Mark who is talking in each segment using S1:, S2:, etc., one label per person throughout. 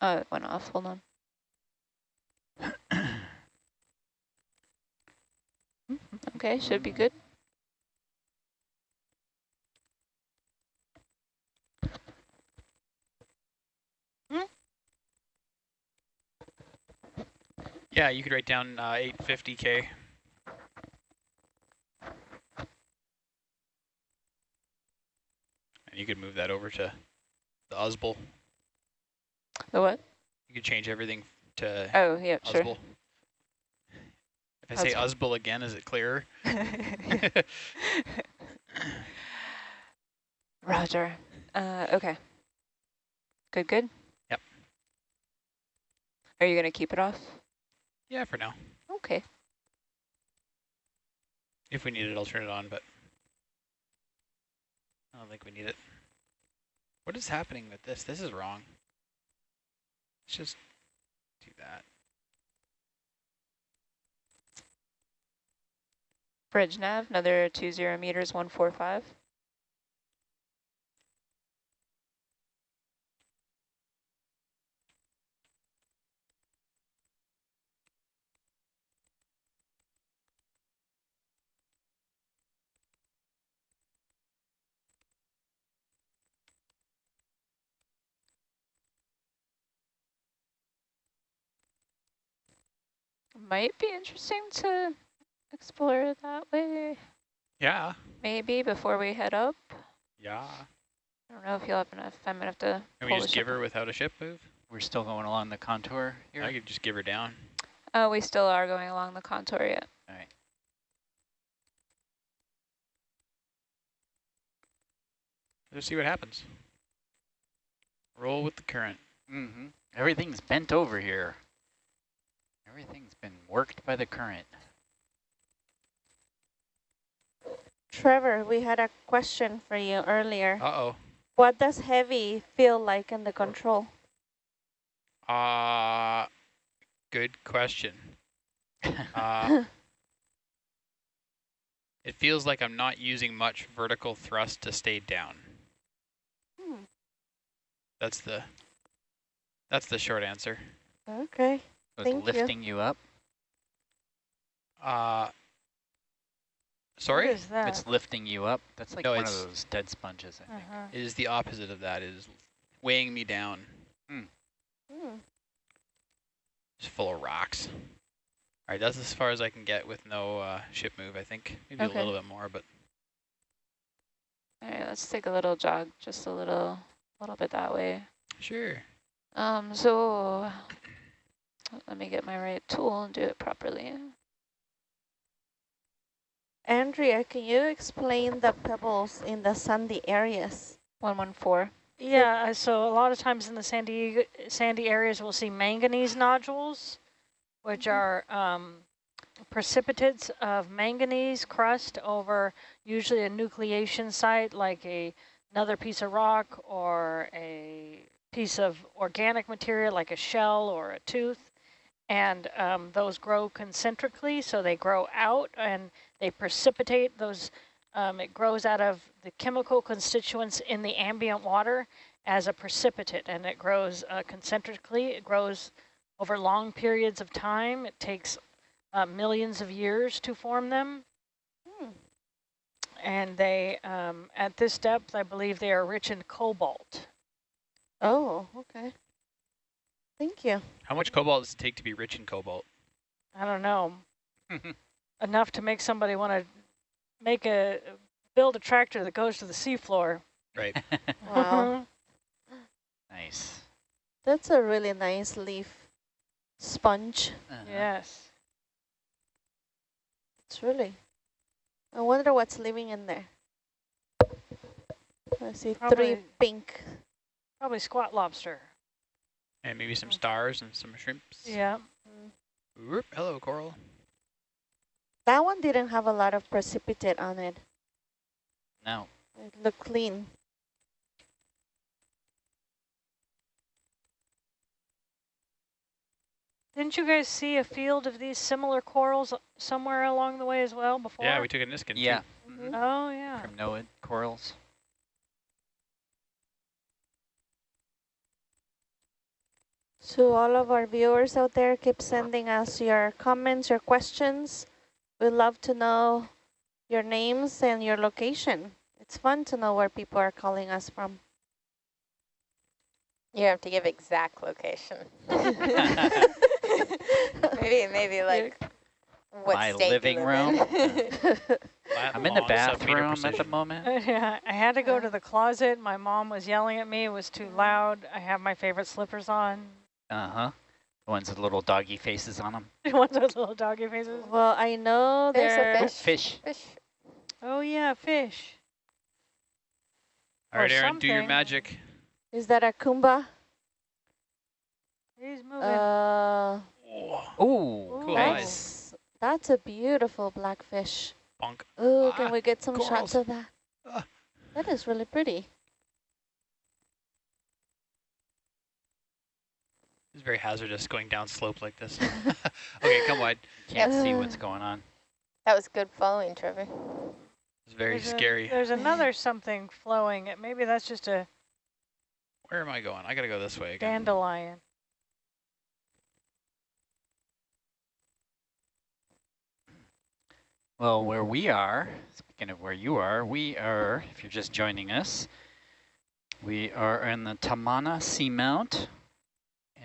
S1: Oh, it went off. Hold on. Okay, should be good.
S2: Yeah, you could write down uh, 850K. And you could move that over to the USBL.
S1: The what?
S2: You could change everything to
S1: Oh, yeah, sure.
S2: If I say USBL again, is it clearer?
S1: Roger. Uh, okay. Good, good?
S2: Yep.
S1: Are you going to keep it off?
S2: yeah, for now.
S1: Okay.
S2: If we need it, I'll turn it on, but I don't think we need it. What is happening with this? This is wrong. Let's just do that.
S1: Bridge nav, another two zero meters, 145. Might be interesting to explore it that way,
S2: Yeah.
S1: maybe before we head up.
S2: Yeah.
S1: I don't know if you'll have enough. I'm gonna have to.
S2: Can we just
S1: the
S2: give
S1: ship
S2: her without a ship move?
S3: We're still going along the contour here.
S2: I could just give her down.
S1: Oh, we still are going along the contour yet.
S3: All right.
S2: Let's see what happens. Roll with the current.
S3: Mm -hmm. Everything's bent over here. Everything's been worked by the current.
S4: Trevor, we had a question for you earlier.
S2: Uh-oh.
S4: What does heavy feel like in the control?
S2: Uh, good question. Uh, it feels like I'm not using much vertical thrust to stay down.
S4: Hmm.
S2: That's the that's the short answer.
S4: Okay.
S3: So
S4: Thank
S3: it's lifting you. up.
S2: Uh, sorry?
S4: What is that?
S3: It's lifting you up. That's like
S2: No,
S3: one of those dead sponges, I think.
S4: Uh-huh.
S2: It is the opposite of that. It is weighing me down.
S4: Hmm.
S2: It's full of rocks. All right, that's as far as I can get with no uh, ship move, I think. Maybe
S1: Okay.
S2: a little bit more, but
S1: All right, let's take a little jog, just a little, a little bit that way.
S2: sure.
S1: Um, so let me get my right tool and do it properly.
S4: Andrea, can you explain the pebbles in the sandy areas?
S1: 114.
S5: Yeah, uh, so a lot of times in the sandy sandy areas, we'll see manganese nodules, which
S4: Mhm.
S5: are um, precipitates of manganese crust over usually a nucleation site, like a another piece of rock or a piece of organic material, like a shell or a tooth. And um, those grow concentrically, so they grow out and they precipitate those um, it grows out of the chemical constituents in the ambient water as a precipitate, and it grows uh, concentrically. It grows over long periods of time. It takes uh, millions of years to form them.
S4: Hmm.
S5: And they, um, at this depth, I believe they are rich in cobalt.
S4: Oh, okay. Thank you.
S2: How much cobalt does it take to be rich in cobalt?
S5: I don't know, enough to make somebody want to make a, build a tractor that goes to the seafloor.
S2: Right.
S4: Wow.
S3: nice.
S4: That's a really nice leaf sponge.
S3: Uh-huh.
S5: Yes.
S4: It's really. I wonder what's living in there. I see three pink.
S5: Probably squat lobster.
S2: And maybe some mm-hmm. stars and some shrimps.
S5: Yeah. Mm-hmm.
S2: Whoop, hello, coral.
S4: That one didn't have a lot of precipitate on it.
S3: No.
S4: It looked clean.
S5: Didn't you guys see a field of these similar corals somewhere along the way as well before?
S2: Yeah, we took a Niskin. too.
S3: Yeah.
S4: Mhm.
S5: Oh, yeah.
S3: From NOAA corals.
S4: To all of our viewers out there, keep sending us your comments, your questions. We'd love to know your names and your location. It's fun to know where people are calling us from.
S6: You have to give exact location. maybe, maybe like what
S3: My
S6: state you
S3: living room. I'm in the bathroom at the
S2: precision.
S3: moment.
S5: yeah, I had to go to the closet. My mom was yelling at me. It was too loud. I have my favorite slippers on.
S3: Uh-huh. The ones with little doggy faces on them.
S5: The ones with little doggy faces.
S4: well, I know
S6: There's a
S4: there.
S6: fish.
S3: Fish.
S6: Fish.
S5: Oh yeah, fish.
S2: All right,
S5: or
S2: Aaron, do your magic.
S4: Is that a kumba?
S5: He's moving.
S2: Oh,
S4: Uh,
S3: Ooh,
S2: Cool
S3: nice.
S4: that's, that's a beautiful blackfish.
S2: bonk.
S4: Oh,
S2: Ah,
S4: can we get some
S2: corals.
S4: shots of that?
S2: Ah.
S4: That is really pretty.
S2: It's very hazardous going down slope like this. okay, come wide.
S3: Can't see what's going on.
S6: That was good following, Trevor.
S2: It's very
S5: There's a-
S2: scary.
S5: there's another something flowing. Maybe that's just a
S2: Where am I going? I gotta go this way again.
S5: dandelion.
S3: Well, where we are, speaking of where you are, we are, if you're just joining us, we are in the Tamana Seamount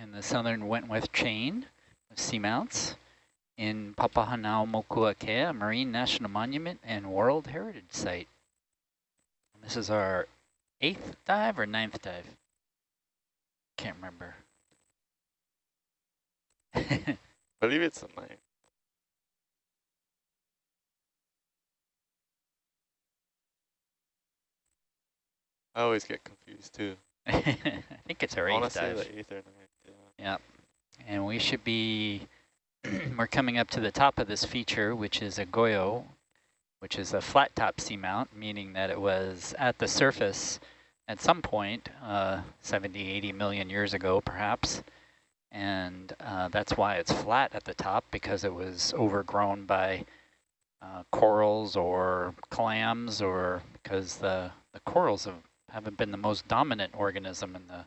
S3: in the southern Wentworth chain of seamounts in Papahanaumokuakea, marine national monument and World Heritage Site. This is our eighth dive or ninth dive? Can't remember.
S7: I believe it's a nine. I always get confused too.
S3: I think it's our eighth
S7: want to say
S3: dive.
S7: the eighth or ninth. Yeah.
S3: And we should be, we're coming up to the top of this feature, which is a guyot, which is a flat top seamount, meaning that it was at the surface at some point, uh, 70, 80 million years ago, perhaps. And uh, that's why it's flat at the top, because it was overgrown by uh, corals or clams, or because the, the corals have, haven't been the most dominant organism in the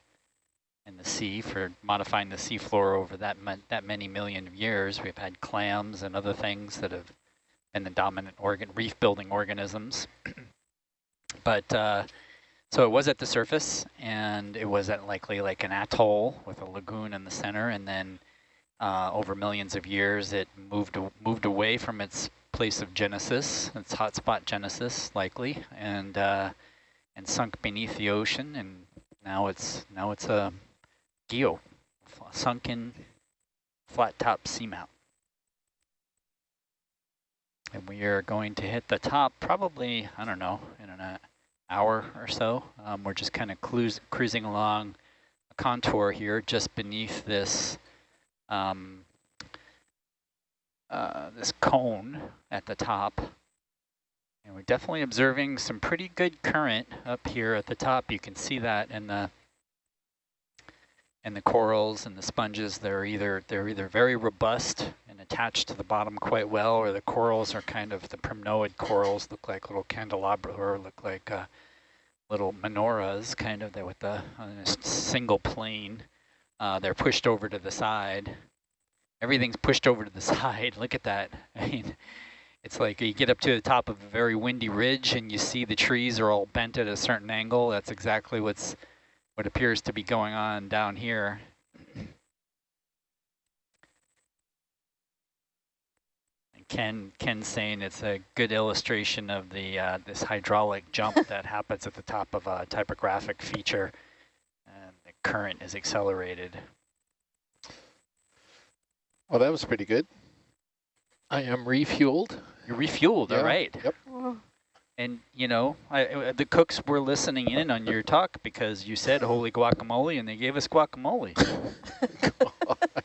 S3: in the sea for modifying the seafloor over that that many million years. We've had clams and other things that have been the dominant organ reef building organisms. but uh, so it was at the surface, and it was at likely like an atoll with a lagoon in the center, and then uh, over millions of years, it moved moved away from its place of genesis, its hotspot genesis, likely, and uh, and sunk beneath the ocean, and now it's now it's a guyot, sunken flat top seamount. And we are going to hit the top probably, I don't know, in an uh, hour or so. Um, we're just kind of cruising along a contour here just beneath this um, uh, this cone at the top. And we're definitely observing some pretty good current up here at the top. You can see that in the and the corals and the sponges they're either they're either very robust and attached to the bottom quite well or the corals are kind of the primnoid corals look like little candelabra or look like uh, little menorahs kind of with the a single plane uh, they're pushed over to the side. Everything's pushed over to the side. Look at that. I mean it's like you get up to the top of a very windy ridge and you see the trees are all bent at a certain angle. That's exactly what's what appears to be going on down here. And Ken Ken's saying it's a good illustration of the uh, this hydraulic jump that happens at the top of a topographic feature, and the current is accelerated.
S8: Well, that was pretty good. I am refueled.
S3: You're refueled, all
S8: Yeah,
S3: right.
S8: Yep.
S3: And you know, I, I- the cooks were listening in on your talk because you said holy guacamole, and they gave us guacamole.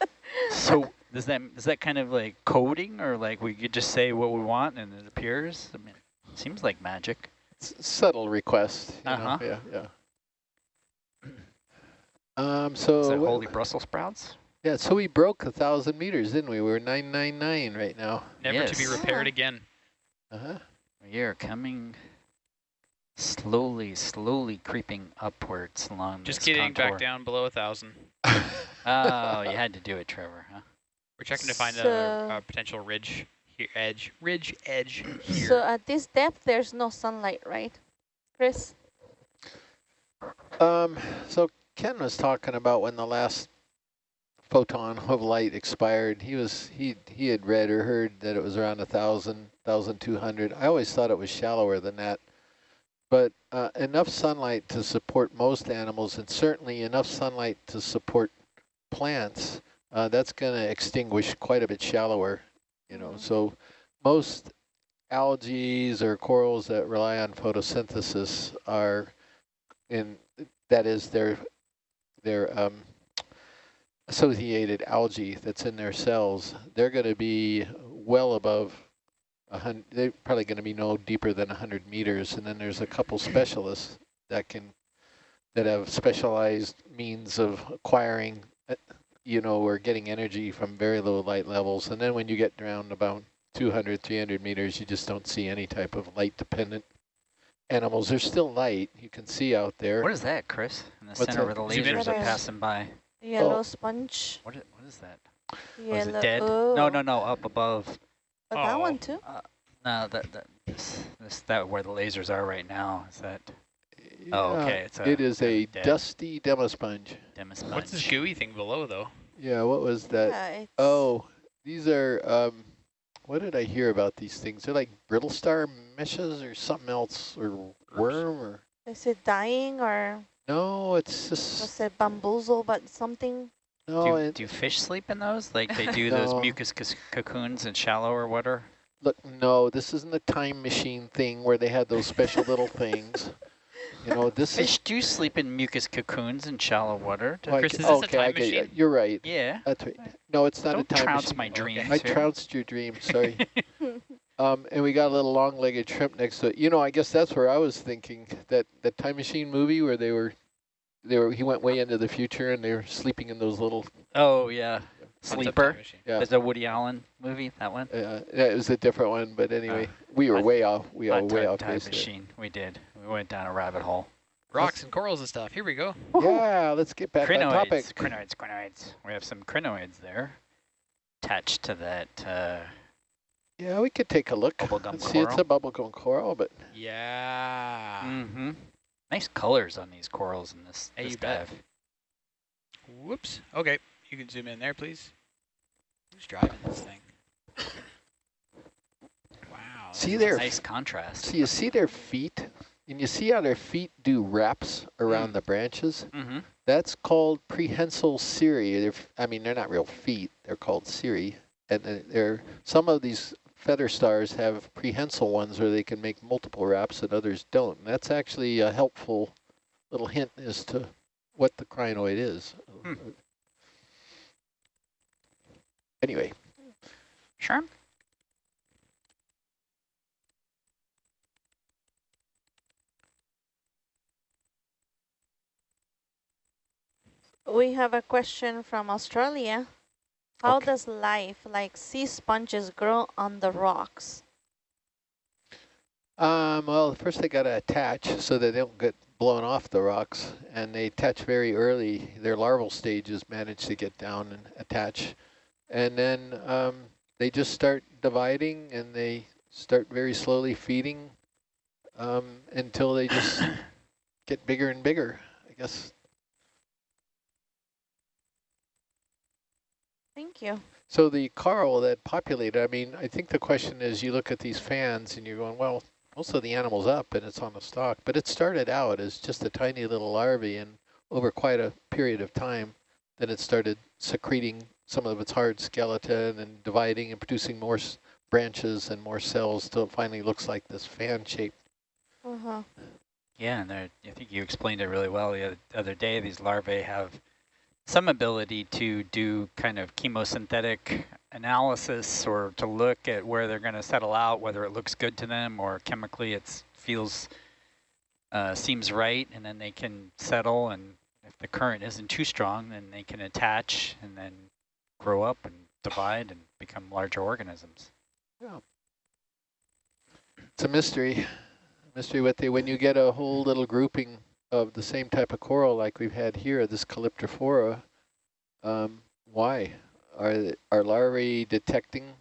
S3: so does that is that kind of like coding, or like we could just say what we want and it appears? I mean, it seems like magic.
S8: S- subtle request. you
S3: Uh-huh.
S8: Yeah, yeah. Um. So
S3: Is that holy Brussels sprouts?
S8: yeah. So we broke a thousand meters, didn't we? We're nine nine nine right now.
S2: Never to be repaired
S4: Yeah.
S2: again.
S8: Uh huh.
S3: We are coming slowly, slowly creeping upwards along
S2: Just
S3: this
S2: getting
S3: contour.
S2: back down below a thousand.
S3: Oh, you had to do it, Trevor, huh?
S2: We're checking to find a,
S4: So-
S2: a potential ridge here, edge, ridge edge here.
S4: So at this depth, there's no sunlight, right? Chris?
S8: Um, so Ken was talking about when the last photon of light expired. He was he he had read or heard that it was around a thousand, thousand two hundred. I always thought it was shallower than that, but uh, enough sunlight to support most animals, and certainly enough sunlight to support plants. Uh, that's going to extinguish quite a bit shallower, you know.
S4: Mhm.
S8: So most algae or corals that rely on photosynthesis are in that is their their um, associated algae that's in their cells. They're going to be well above hundred. They're probably going to be no deeper than hundred meters. And then there's a couple specialists that can that have specialized means of acquiring, uh, you know, or getting energy from very low light levels. And then when you get down about 200, 300 meters, you just don't see any type of light dependent animals. There's still light you can see out there.
S3: What is that, Chris? In the
S8: What's
S3: center
S8: that?
S3: where the lasers are passing by.
S4: Yellow
S8: Oh.
S4: sponge.
S3: What is, what is that? Oh, is it dead? No,
S4: oh.
S3: no, no, up above.
S4: Oh, that
S2: Oh.
S4: one too?
S3: No, that, that, this, this, that where the lasers are right now. Is that Oh, okay, it's a-
S8: it is a
S3: dead.
S8: dusty demosponge.
S3: demisponge?
S2: What's this gooey thing below though?
S8: Yeah, what was that?
S4: Yeah,
S8: Oh, these are, um, what did I hear about these things? They're like brittle star meshes or something else, or worm, or,
S4: Is it dying or
S8: no, it's
S4: was
S8: just,
S4: it bamboozle but something?
S8: no,
S3: do, do fish sleep in those? Like they do those mucus cocoons in shallower water?
S8: look, no, this isn't the time machine thing where they had those special little things. You know, this
S3: Fish
S8: is,
S3: do sleep in mucus cocoons in shallow water.
S8: like,
S2: Chris, is this
S8: okay, I
S2: time
S8: get you.
S2: machine?
S8: You're right.
S3: Yeah.
S8: That's right. No, it's not
S3: Don't
S8: a time
S3: trounce
S8: machine.
S3: my dreams
S8: I trounced your dream, sorry. Um, and we got a little long-legged shrimp next to it. You know, I guess that's where I was thinking that that time machine movie where they were, they were. He went way into the future and they were sleeping in those little.
S3: Oh, yeah.
S2: What's a time
S3: Sleeper.
S8: Yeah,
S3: There's a Woody Allen movie, that one.
S8: uh, yeah, it was a different one, but anyway,
S3: Uh,
S8: we were way off. We
S3: Hot
S8: are way
S3: tub
S8: off
S3: time
S8: base. here.
S3: machine. We did. We went down a rabbit hole.
S2: Rocks and corals and stuff. Here we go.
S8: Yeah, let's get back on topic.
S3: Crinoids, crinoids, crinoids. We have some crinoids there attached to that. Uh,
S8: Yeah, we could take a look.
S3: Bubblegum
S8: Let's see, it's a
S3: coral.
S8: bubblegum coral, but
S2: Yeah.
S3: mm-hmm. Nice colors on these corals in this,
S2: Hey,
S3: this
S2: you bet.
S3: dive.
S2: Whoops. Okay, you can zoom in there, please. Who's driving this thing? Wow.
S8: see
S2: this
S8: there.
S2: is-
S3: Nice contrast.
S8: So you see their feet, and you see how their feet do wraps around
S3: Mm.
S8: the branches.
S3: Mm-hmm.
S8: That's called prehensile cirri. They're, f- I mean, they're not real feet. They're called cirri. And they're- they're, some of these feather stars have prehensile ones where they can make multiple wraps and others don't. And that's actually a helpful little hint as to what the crinoid is.
S3: Hmm.
S8: Anyway,
S3: Sure.
S4: We have a question from Australia. How
S8: Okay.
S4: does life like sea sponges grow on the rocks?
S8: Um, well, first they got to attach so that they don't get blown off the rocks, and they attach very early. Their larval stages manage to get down and attach, and then um, they just start dividing, and they start very slowly feeding um, until they just get bigger and bigger. I guess.
S4: Thank you.
S8: So the coral that populated, I mean, I think the question is you look at these fans and you're going, well, most of the animal's up and it's on the stalk, but it started out as just a tiny little larvae and over quite a period of time, then it started secreting some of its hard skeleton and dividing and producing more s- branches and more cells till it finally looks like this fan shape.
S4: Uh-huh.
S3: Yeah, and I think you explained it really well the other, other day. These larvae have some ability to do kind of chemosynthetic analysis or to look at where they're going to settle out, whether it looks good to them or chemically it feels, uh, seems right, and then they can settle. And if the current isn't too strong, then they can attach and then grow up and divide and become larger organisms. Yeah.
S8: It's a mystery. Mystery what they, when you get a whole little grouping of the same type of coral like we've had here, this Calyptrophora, Um, why? Are, are larvae detecting,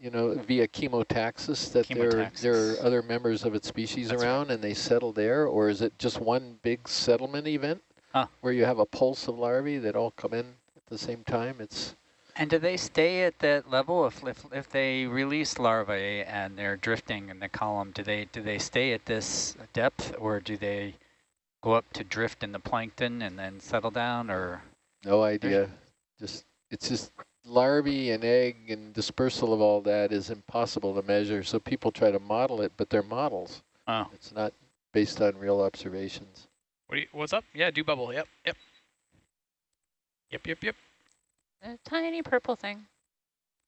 S8: you know, via chemotaxis that there, there are other members of its species
S2: That's right.
S8: around and they settle there? Or is it just one big settlement event
S3: Huh.
S8: where you have a pulse of larvae that all come in at the same time? It's
S3: And do they stay at that level if, if if they release larvae and they're drifting in the column? Do they do they stay at this depth or do they go up to drift in the plankton and then settle down? Or
S8: no idea. Just It's just larvae and egg and dispersal of all that is impossible to measure. So people try to model it, but they're models.
S3: oh,
S8: It's not based on real observations.
S2: What do you, what's up? Yeah, do bubble. Yep, yep. Yep, yep, yep.
S1: A tiny purple thing.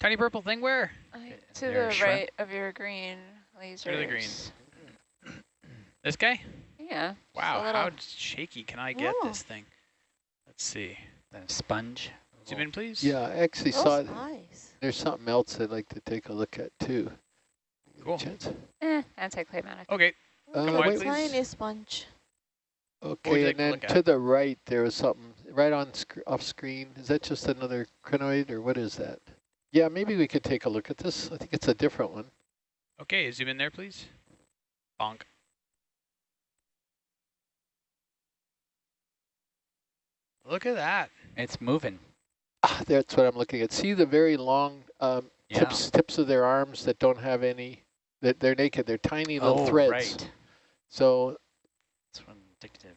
S2: Tiny purple thing where?
S1: Like, to
S3: They're
S1: the
S3: shrimp?
S1: right of your green lasers.
S2: To the green? This guy?
S1: Yeah.
S2: Wow,
S1: little-
S2: how shaky can I get
S4: Oh.
S2: this thing? Let's see.
S3: the sponge.
S2: Zoom in, please.
S8: Yeah, I actually saw
S4: Those eyes.
S8: there's something else I'd like to take a look at too.
S2: Cool.
S8: Chance?
S1: Eh, anticlimactic.
S2: Okay.
S8: Uh,
S2: Come wide, please.
S4: Tiny sponge.
S8: Okay,
S2: like
S8: and then
S2: look
S8: to the right, there was something right on sc off screen. Is that just another crinoid or what is that? Yeah, maybe we could take a look at this. I think it's a different one.
S2: Okay, zoom in there, please. Bonk. Look at that.
S3: It's moving.
S8: Ah, that's what I'm looking at. See the very long um,
S3: Yeah.
S8: tips tips of their arms that don't have any, that they're naked. They're tiny little
S3: oh,
S8: threads.
S3: right.
S8: So,
S3: That's one addictive.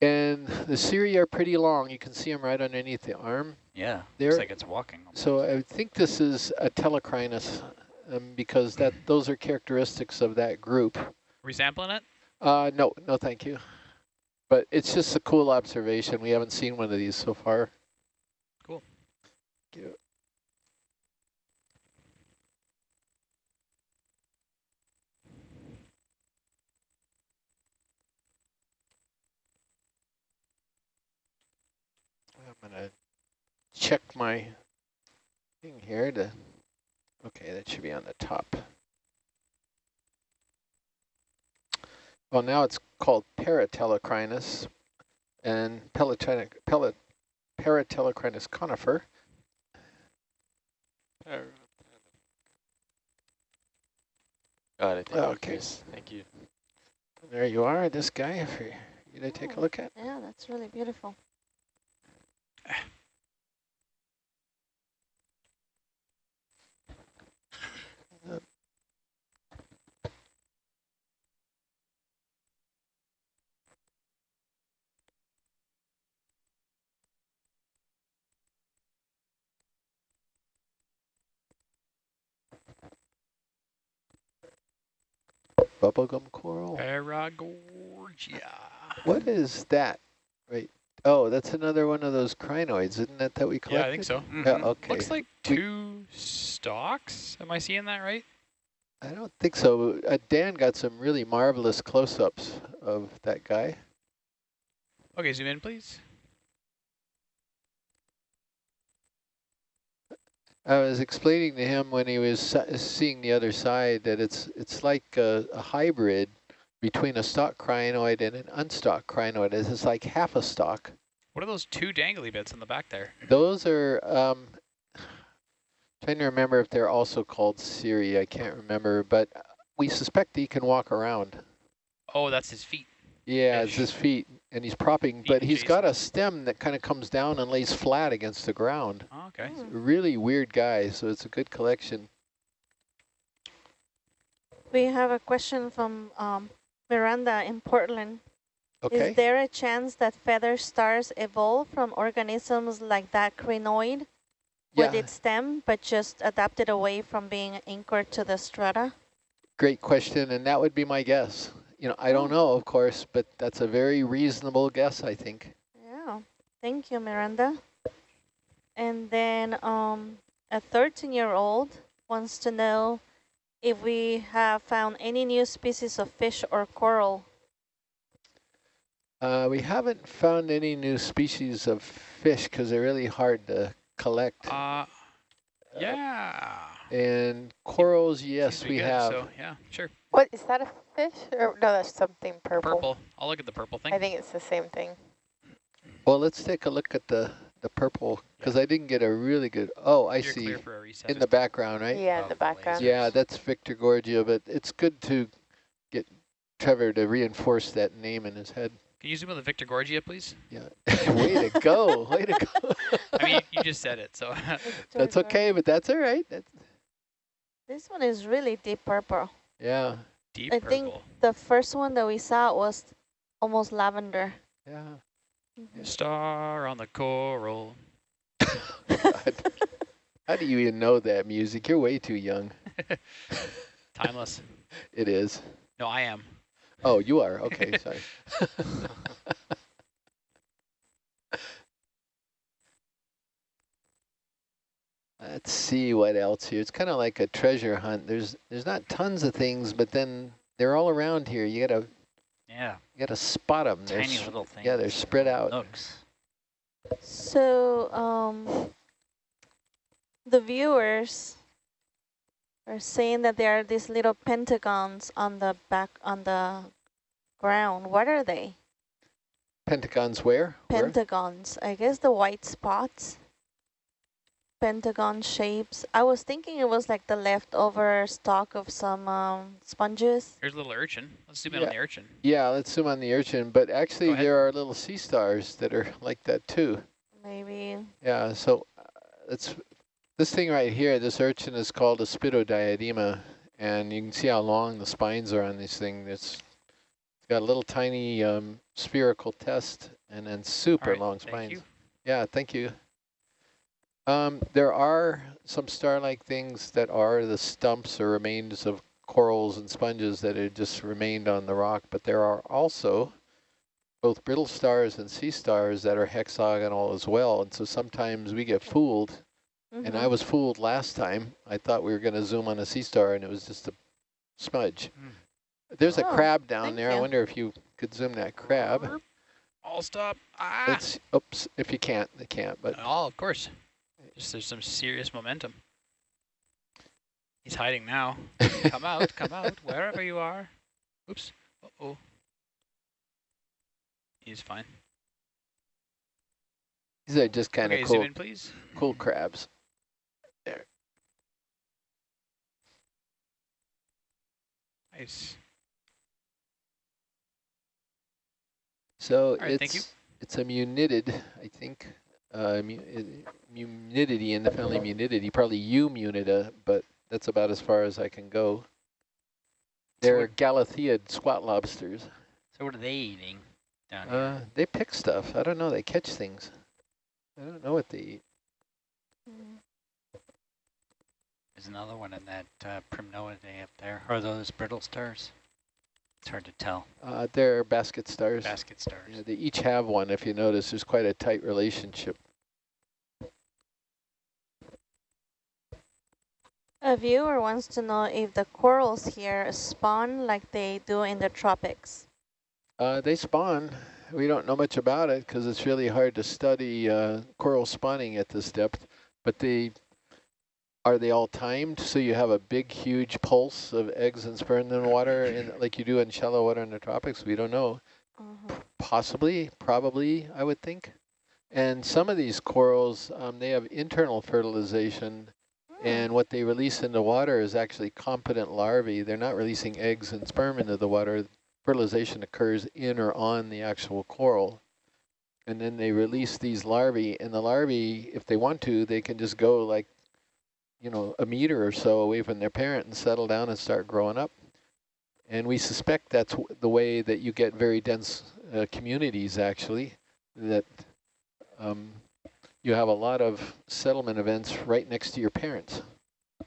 S8: And the ciria are pretty long. You can see them right underneath the arm.
S3: Yeah,
S8: There-
S3: looks like it's walking.
S8: So I think this is a telecrinus um, because that those are characteristics of that group.
S2: Resampling it?
S8: Uh, no, no, thank you. But it's just a cool observation. We haven't seen one of these so far.
S2: Cool.
S8: Thank you. I'm gonna check my thing here to, okay, that should be on the top. Well, now it's called paratelecrinus and pelatonic, pelat, paratelecrinus conifer.
S7: Got it. Thank you,
S8: Okay.
S7: Chris. Thank you.
S8: There you are, this guy, for you to take a look at.
S4: Yeah, that's really beautiful.
S8: Bubblegum coral.
S2: Paragorgia.
S8: What is that? Right. Oh, that's another one of those crinoids, isn't that that we collected?
S2: Yeah, I think so.
S8: Yeah,
S3: Mhm.
S8: okay.
S2: Looks like
S8: We-
S2: two stalks. Am I seeing that right?
S8: I don't think so. Uh, Dan got some really marvelous close-ups of that guy.
S2: Okay, zoom in, please.
S8: I was explaining to him when he was seeing the other side that it's it's like a, a hybrid between a stalk crinoid and an unstock crinoid. It's like half a stalk.
S2: What are those two dangly bits in the back there?
S8: Those are, um, trying to remember if they're also called cirri. I can't remember, but we suspect he can walk around.
S2: Oh, that's his feet.
S8: Yeah, it's his feet, and he's propping, but he's got a stem that kind of comes down and lays flat against the ground.
S2: Oh, okay.
S4: Mm.
S8: Really weird guy, so it's a good collection.
S4: We have a question from um, Miranda in Portland.
S8: Okay.
S4: Is there a chance that feather stars evolve from organisms like that crinoid with its stem, but just adapted away from being anchored to the strata?
S8: great question, and that would be my guess. You know, I don't know, of course, but that's a very reasonable guess, I think.
S4: Yeah, thank you, Miranda. And then um, a 13-year-old wants to know if we have found any new species of fish or coral.
S8: Uh, we haven't found any new species of fish because they're really hard to collect.
S2: Uh, yeah.
S8: And corals, yes,
S2: Seems
S8: we have.
S2: So, yeah, sure.
S6: What, is that a fish? Or, no, that's something purple.
S2: Purple. I'll look at the purple thing.
S6: I think it's the same thing.
S8: Well, let's take a look at the, the purple, because I didn't get a really good, oh, I
S2: You're
S8: see,
S2: clear for a
S8: in the background, right?
S6: Yeah,
S3: Oh,
S6: the
S3: the
S6: background.
S3: lasers.
S8: Yeah, that's Victorgorgia, but it's good to get Trevor to reinforce that name in his head.
S2: Can you zoom on the Victorgorgia, please?
S8: Yeah, way to go, way to go.
S2: I mean, you just said it, so
S8: That's okay, but that's all right. That's,
S4: This one is really deep purple.
S8: yeah,
S2: deep
S4: I
S2: purple.
S4: think the first one that we saw was almost lavender.
S8: yeah. Mm-hmm.
S2: Star on the coral.
S8: How do you even know that music? You're way too young.
S2: Timeless.
S8: It is.
S2: No, I am.
S8: Oh, you are. Okay, sorry. Let's see what else here. It's kind of like a treasure hunt. There's there's not tons of things, but then they're all around here. You gotta
S3: Yeah,
S8: you gotta spot them.
S3: tiny little things.
S8: yeah, they're spread out.
S3: Nooks.
S4: So, um, the viewers are saying that there are these little pentagons on the back, on the ground. What are they?
S8: Pentagons where? Where?
S4: Pentagons. I guess the white spots. Pentagon shapes. I was thinking it was like the leftover stock of some um, sponges.
S2: Here's a little urchin. Let's zoom in on the urchin.
S8: Yeah, let's zoom on the urchin. But actually, there are little sea stars that are like that too.
S4: Maybe.
S8: Yeah, so uh, it's this thing right here, this urchin is called Aspidodiadema, and you can see how long the spines are on this thing. It's, it's got a little tiny um, spherical test and then super
S2: All right,
S8: long
S2: thank
S8: spines.
S2: you.
S8: Yeah, thank you. Um, there are some star-like things that are the stumps or remains of corals and sponges that had just remained on the rock, but there are also both brittle stars and sea stars that are hexagonal as well. And so sometimes we get fooled, and
S4: Mm-hmm.
S8: I was fooled last time. I thought we were going to zoom on a sea star, and it was just a smudge.
S2: Hmm.
S8: There's a
S4: Oh,
S8: crab down
S4: thank
S8: there. I wonder if you could zoom that crab.
S2: All stop. Ah!
S8: It's, oops, if you can't, they can't, but
S2: Oh, of course. Just there's some serious momentum. He's hiding now. come out, come out, wherever you are. Oops. Uh-oh. He's fine.
S8: these are just kind of
S2: okay,
S8: cool,
S2: in, please.
S8: cool crabs. There.
S2: Nice.
S8: So
S2: right,
S8: it's it's a munidid, I think. Uh, mu Munididae in the family Munididae, probably Eumunida, but that's about as far as I can go. They're
S3: what-
S8: Galatheid squat lobsters.
S3: So what are they eating down here?
S8: Uh, they pick stuff. I don't know. They catch things. I don't know what they eat.
S3: There's another one in that uh, Primnoidae up there. Are those brittle stars? It's hard to tell.
S8: Uh, they're basket stars.
S3: Basket stars.
S8: Yeah, they each have one. If you notice, there's quite a tight relationship.
S4: A viewer wants to know if the corals here spawn like they do in the tropics.
S8: Uh, they spawn. We don't know much about it because it's really hard to study uh, coral spawning at this depth. But they are they all timed? So you have a big, huge pulse of eggs and sperm in the water, in, like you do in shallow water in the tropics. We don't know.
S4: Mhm.
S8: Possibly, probably, I would think. And some of these corals, um, they have internal fertilization, and what they release into water is actually competent larvae. They're not releasing eggs and sperm into the water. Fertilization occurs in or on the actual coral. And then they release these larvae, and the larvae, if they want to, they can just go like, you know, a meter or so away from their parent and settle down and start growing up. And we suspect that's the way that you get very dense uh, communities, actually, that um, you have a lot of settlement events right next to your parents.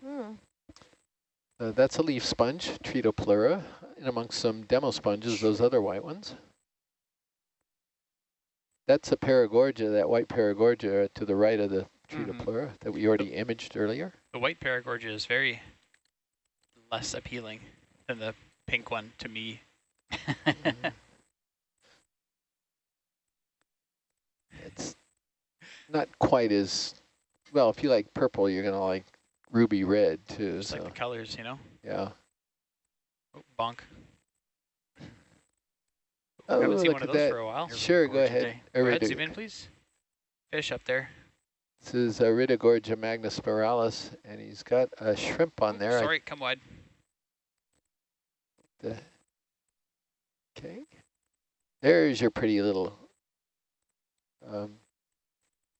S4: Hmm.
S8: Uh, that's a leaf sponge, Tretopleura, and amongst some demo sponges, those other white ones. That's a Paragorgia, that white Paragorgia to the right of the Tretopleura that we already imaged earlier.
S2: The white Paragorgia is very less appealing than the pink one to me.
S8: It's not quite as, well, if you like purple, you're going to like ruby red too.
S2: Just like the colors, you know?
S8: yeah.
S2: Oh, bonk.
S8: Oh,
S2: haven't seen one of those
S8: that.
S2: for a while.
S8: Sure, go ahead.
S2: Go ahead, zoom in, please. fish up there.
S8: This is Iridogorgia magnispiralis, and he's got a shrimp on
S2: Oop,
S8: there. I-
S2: Sorry, come wide.
S8: the- Okay. There's your pretty little um,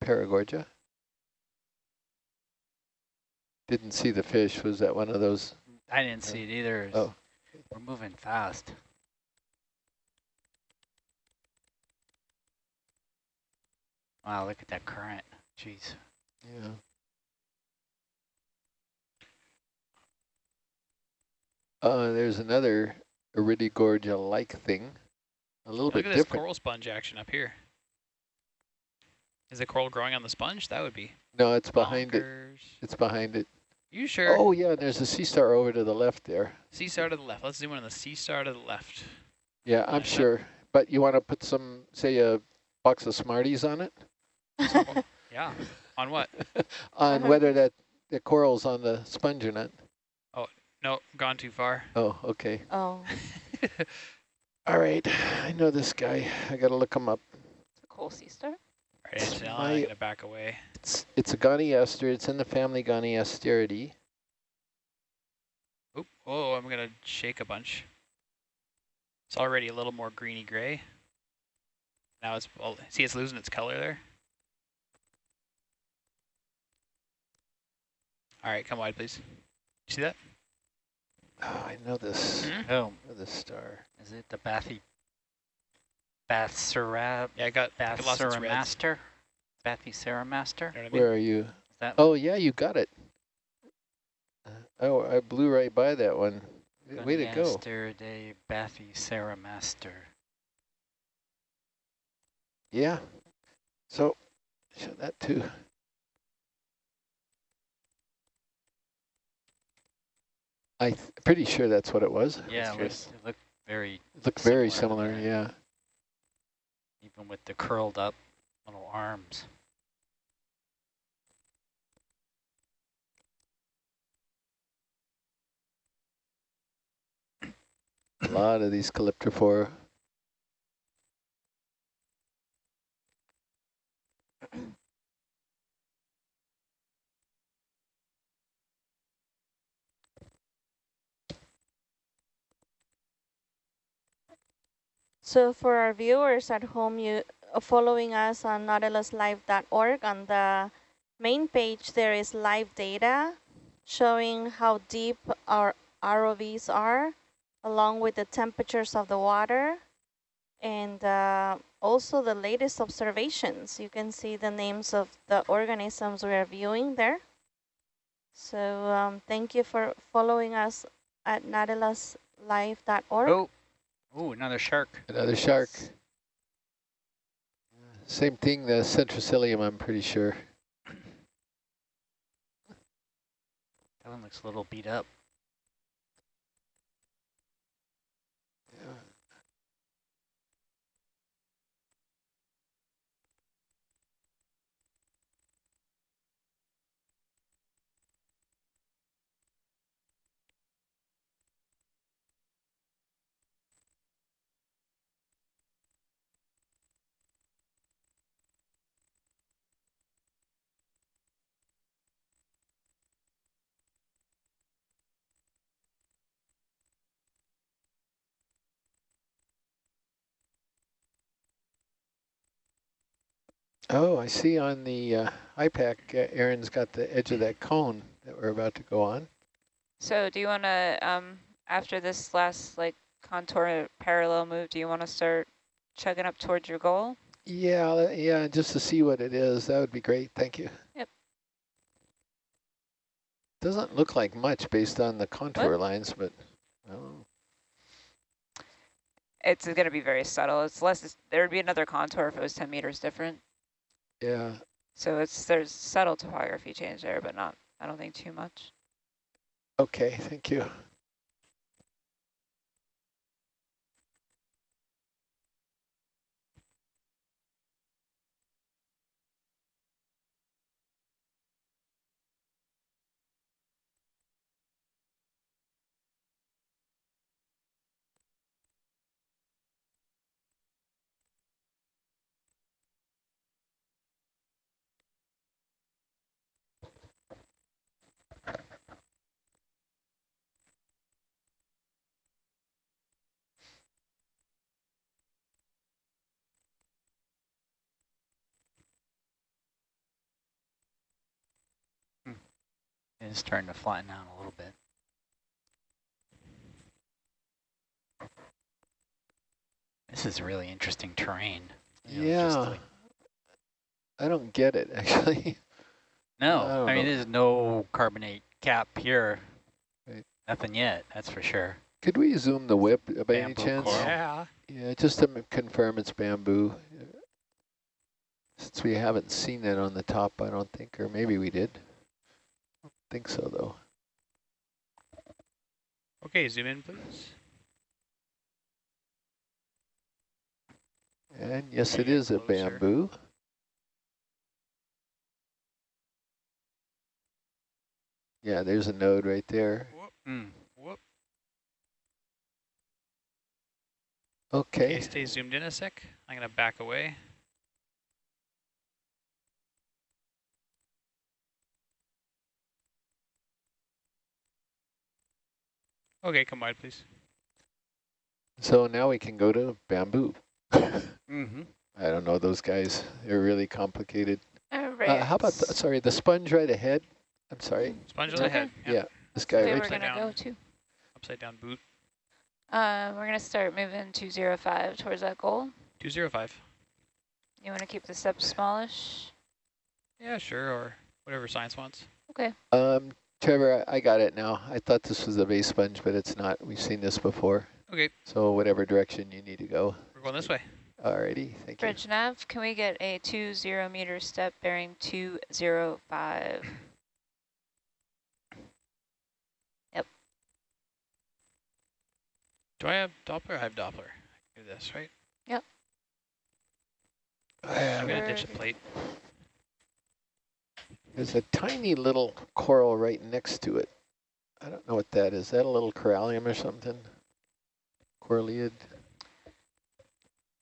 S8: Paragorgia. Didn't see the fish. Was that one of those?
S3: I didn't see it either.
S8: Oh.
S3: We're moving fast. Wow, look at that current. Jeez.
S8: Yeah. Uh, there's another Iridogorgia-like thing. A little
S2: Look
S8: bit
S2: at this coral sponge action up here. Is the coral growing on the sponge? That would be
S8: No, it's behind it. It's behind it.
S2: You sure?
S8: Oh, yeah, there's a sea star over to the left there.
S2: Sea star to the left. Let's zoom in on the sea star to the left.
S8: Yeah, I'm
S2: Yeah.
S8: sure. But you want to put some, say, a box of Smarties on it?
S2: Yeah. On what?
S8: on whether that the coral's on the sponge or not.
S2: Oh, no, gone too far.
S8: Oh, okay.
S4: Oh,
S8: All right. I know this guy. I got to look him up.
S1: It's a cool sea star.
S2: Right,
S8: It's
S2: Antonella,
S8: my-
S2: I'm gonna back away.
S8: It's it's a Goniaster. It's in the family Goniasteridae.
S2: Oop, oh, I'm gonna shake a bunch. It's already a little more greeny gray. Now it's, well, see it's losing its color there? All right, come wide, please. You see that?
S8: Oh, I know this.
S2: Mhm.
S3: Oh,
S8: I know this star.
S3: is it the Bathy Bathsera
S2: Yeah, I got, I got lost its reds.
S3: Bathseramaster? Bathysaramaster?
S2: You know I mean?
S8: Where are you?
S3: That
S8: Oh, yeah, you got it. Uh, oh, I blew right by that one. Way to go.
S3: Goniasteridae Bathysaramaster.
S8: Yeah. So, show that too. I'm pretty sure that's what it was.
S3: Yeah, it
S7: true.
S3: looks, it looked very,
S8: Look very
S3: Similar,
S8: similar, yeah.
S3: Even with the curled up little arms.
S8: A lot of these calyptrophora.
S4: So for our viewers at home, you uh, following us on nautiluslive.org on the main page, there is live data showing how deep our ROVs are, along with the temperatures of the water, and uh, also the latest observations. You can see the names of the organisms we are viewing there. So um, thank you for following us at nautiluslive.org.
S3: Oh, ooh, another shark.
S8: Another shark. Same thing, the Centroscyllium, I'm pretty sure.
S3: That one looks a little beat up.
S8: Oh, I see on the uh, IPAC, uh, Aaron's got the edge of that cone that we're about to go on.
S1: So do you want to, um, after this last like contour parallel move, do you want to start chugging up towards your goal?
S8: Yeah, yeah, just to see what it is. That would be great. Thank you.
S1: Yep.
S8: Doesn't look like much based on the contour lines, but oh,
S1: It's going to be very subtle. It's less, there would be another contour if it was 10 meters different.
S8: Yeah.
S1: So it's there's subtle topography change there, but not, I don't think too much.
S8: Okay, thank you.
S3: It is starting to flatten out a little bit. This is really interesting terrain. you know,
S8: Yeah.
S3: like-
S8: I don't get it, actually.
S3: no,
S8: I
S3: I mean,
S8: know.
S3: there's no carbonate cap here.
S8: Right.
S3: Nothing yet, that's for sure.
S8: Could we zoom the whip by any chance?
S3: coral.
S2: Yeah.
S8: Yeah, just to confirm it's bamboo. Since we haven't seen that on the top, I don't think, or maybe we did. Think so, though.
S2: Okay, zoom in, please.
S8: And yes, it is a bamboo. Yeah, there's a node right there.
S2: Whoop,
S3: Mm.
S2: whoop.
S8: Okay.
S2: Okay, stay zoomed in a sec. I'm going to back away. Okay, come wide, please.
S8: So now we can go to bamboo.
S3: Mm-hmm.
S8: I don't know those guys. They're really complicated.
S1: All
S8: Uh, how about, the, sorry, the sponge right ahead? I'm sorry.
S2: Sponge
S1: right
S2: ahead. the
S1: okay.
S2: head.
S8: Yeah, this guy
S1: They
S8: right
S1: were
S2: upside
S1: gonna
S2: down.
S1: go too.
S2: Upside down boot.
S1: Uh, we're gonna start moving 205 towards that goal.
S2: 205.
S1: You want to keep the steps smallish?
S2: Yeah, sure, or whatever science wants.
S1: Okay.
S8: Um, Trevor, I, I got it now. I thought this was a base sponge, but it's not. We've seen this before.
S2: Okay,
S8: So whatever direction you need to go.
S2: we're going this way.
S8: Alrighty, thank you.
S1: Bridge nav, can we get a 20 meter step bearing 205? Yep.
S2: Do I have Doppler? I have Doppler. I can do this, right? Yep. I'm
S8: Uh,
S2: going to ditch the plate.
S8: There's a tiny little coral right next to it. I don't know what that is. Is that a little corallium or something? Coralliid?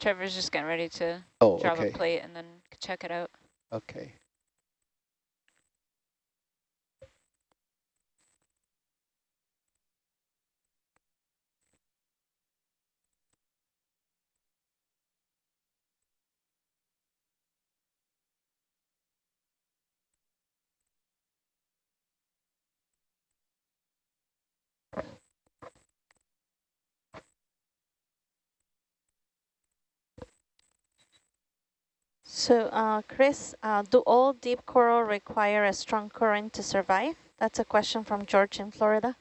S1: Trevor's just getting ready to
S8: Oh,
S1: drop
S8: okay,
S1: a plate and then check it out.
S8: okay.
S4: So, uh, Chris, uh, do all deep coral require a strong current to survive? That's a question from George in Florida.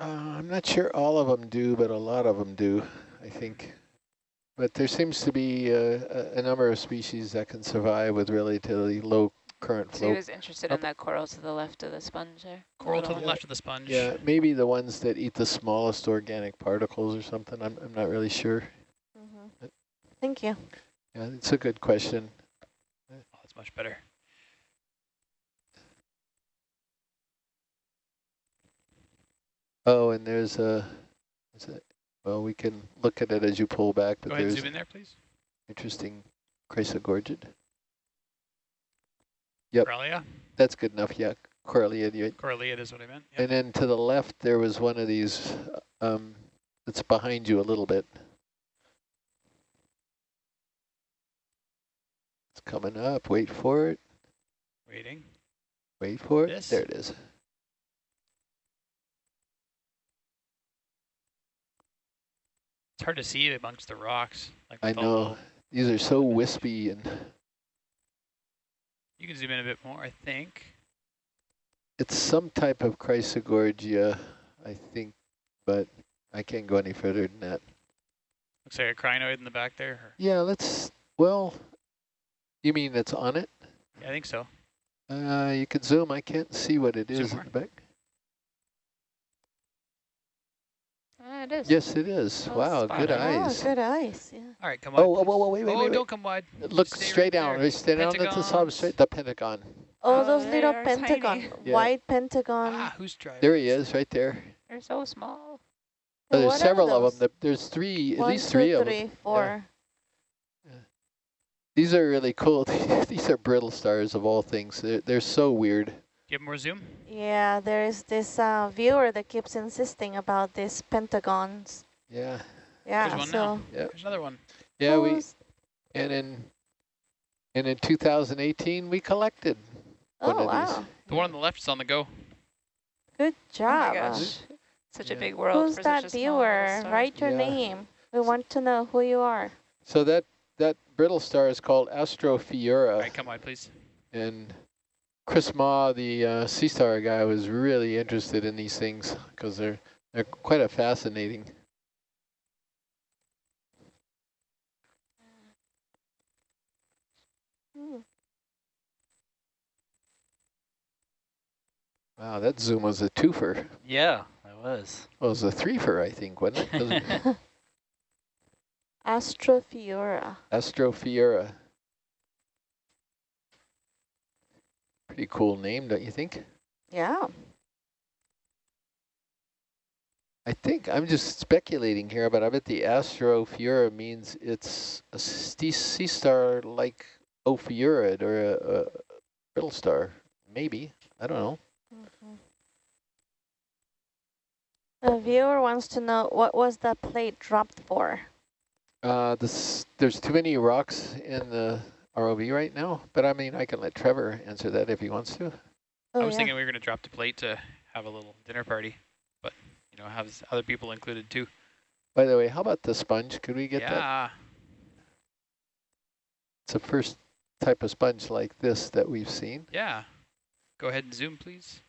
S8: Uh, I'm not sure all of them do, but a lot of them do, I think. But there seems to be uh, a, a number of species that can survive with relatively low current
S1: So he
S8: flow.
S1: was interested in that coral to the left of the sponge there.
S2: Coral to the
S1: little-
S2: left of the sponge.
S8: Yeah, maybe the ones that eat the smallest organic particles or something. I'm, I'm not really sure.
S4: Mm-hmm. Thank you.
S8: Yeah, it's a good question.
S2: Oh, that's much better.
S8: Oh, and there's a, is it, well, we can look at it as you pull back, but
S2: Go ahead
S8: there's
S2: zoom in there, please.
S8: interesting chrysogorgid. Yep.
S2: Coralia?
S8: That's good enough, yeah. Coralliid, you-
S2: Coralliid is what I meant. Yep.
S8: And then to the left, there was one of these, um, that's behind you a little bit. It's coming up. Wait for it.
S2: Waiting.
S8: Wait for it.
S2: This?
S8: There it is.
S2: It's hard to see amongst the rocks. Like
S8: I know.
S2: the-
S8: These are so wispy and
S2: You can zoom in a bit more, I think.
S8: it's some type of chrysogorgia, I think, but I can't go any further than that.
S2: Looks like a crinoid in the back there. or-
S8: Yeah, let's, well, you mean that's on it?
S2: Yeah, I think so.
S8: Uh, you can zoom. I can't see what it
S2: Zoom
S8: is in the back.
S1: Ah, it is.
S8: Yes, it is.
S1: Oh,
S8: wow, good
S1: on.
S8: eyes.
S4: Oh, good eyes. Yeah.
S2: All right, come
S8: Oh,
S2: on.
S8: whoa, whoa, whoa, wait, wait,
S2: oh,
S8: wait, wait.
S2: don't come wide.
S8: Look
S2: Stay
S8: straight
S2: right
S8: down.
S2: there.
S8: Right, stay down at the top
S2: Pentagons.
S8: The pentagon.
S4: Oh,
S1: Oh,
S4: those little
S1: are
S4: pentagon,
S1: tiny.
S8: Yeah.
S4: white pentagon.
S2: Ah, who's driving?
S8: There he is, right there.
S1: They're so small.
S8: Oh, there's
S4: What
S8: several of them. There's three, at
S4: One,
S8: least three
S4: two,
S8: of them.
S4: three, four.
S8: These are really cool. These are brittle stars of all things. They're, they're so weird.
S2: Give more zoom.
S4: Yeah, there is this uh, viewer that keeps insisting about these pentagons.
S8: Yeah.
S4: Yeah,
S2: one
S4: so
S2: now.
S8: Yeah.
S2: There's another one.
S8: Yeah, we and in and in 2018 we collected
S4: Oh
S8: one of these.
S4: wow!
S2: The one on the left is on the go.
S4: Good
S1: Oh
S4: job.
S1: my
S4: Uh,
S1: gosh. Such
S8: Yeah.
S1: a big world
S4: Who's that
S1: such a small little
S4: viewer? Write your
S8: Yeah.
S4: name. We want to know who you are.
S8: So that, that brittle star is called Astrophiura.
S2: All right, come wide, please.
S8: And Chris Mah, the uh, Sea Star guy, was really interested in these things because they're they're quite a fascinating. Wow, that zoom was a twofer.
S3: Yeah, it was.
S8: Well, it was a threefer, I think, wasn't it?
S4: Astrophiura.
S8: Astrophiura. Pretty cool name, don't you think?
S4: Yeah.
S8: I think I'm just speculating here, but I bet the Astrophiura means it's a sea star like Ophiurid or a, a brittle star. Maybe. I don't know.
S4: Mhm. A viewer wants to know what was that plate dropped for?
S8: Uh, this, there's too many rocks in the ROV right now, but I mean, I can let Trevor answer that if he wants to.
S4: Oh,
S2: I was
S4: yeah.
S2: thinking we were going to drop the plate to have a little dinner party, but, you know, have other people included too.
S8: By the way, how about the sponge? Could we get that?
S2: yeah.
S8: It's the first type of sponge like this that we've seen.
S2: Yeah. Go ahead and zoom, please.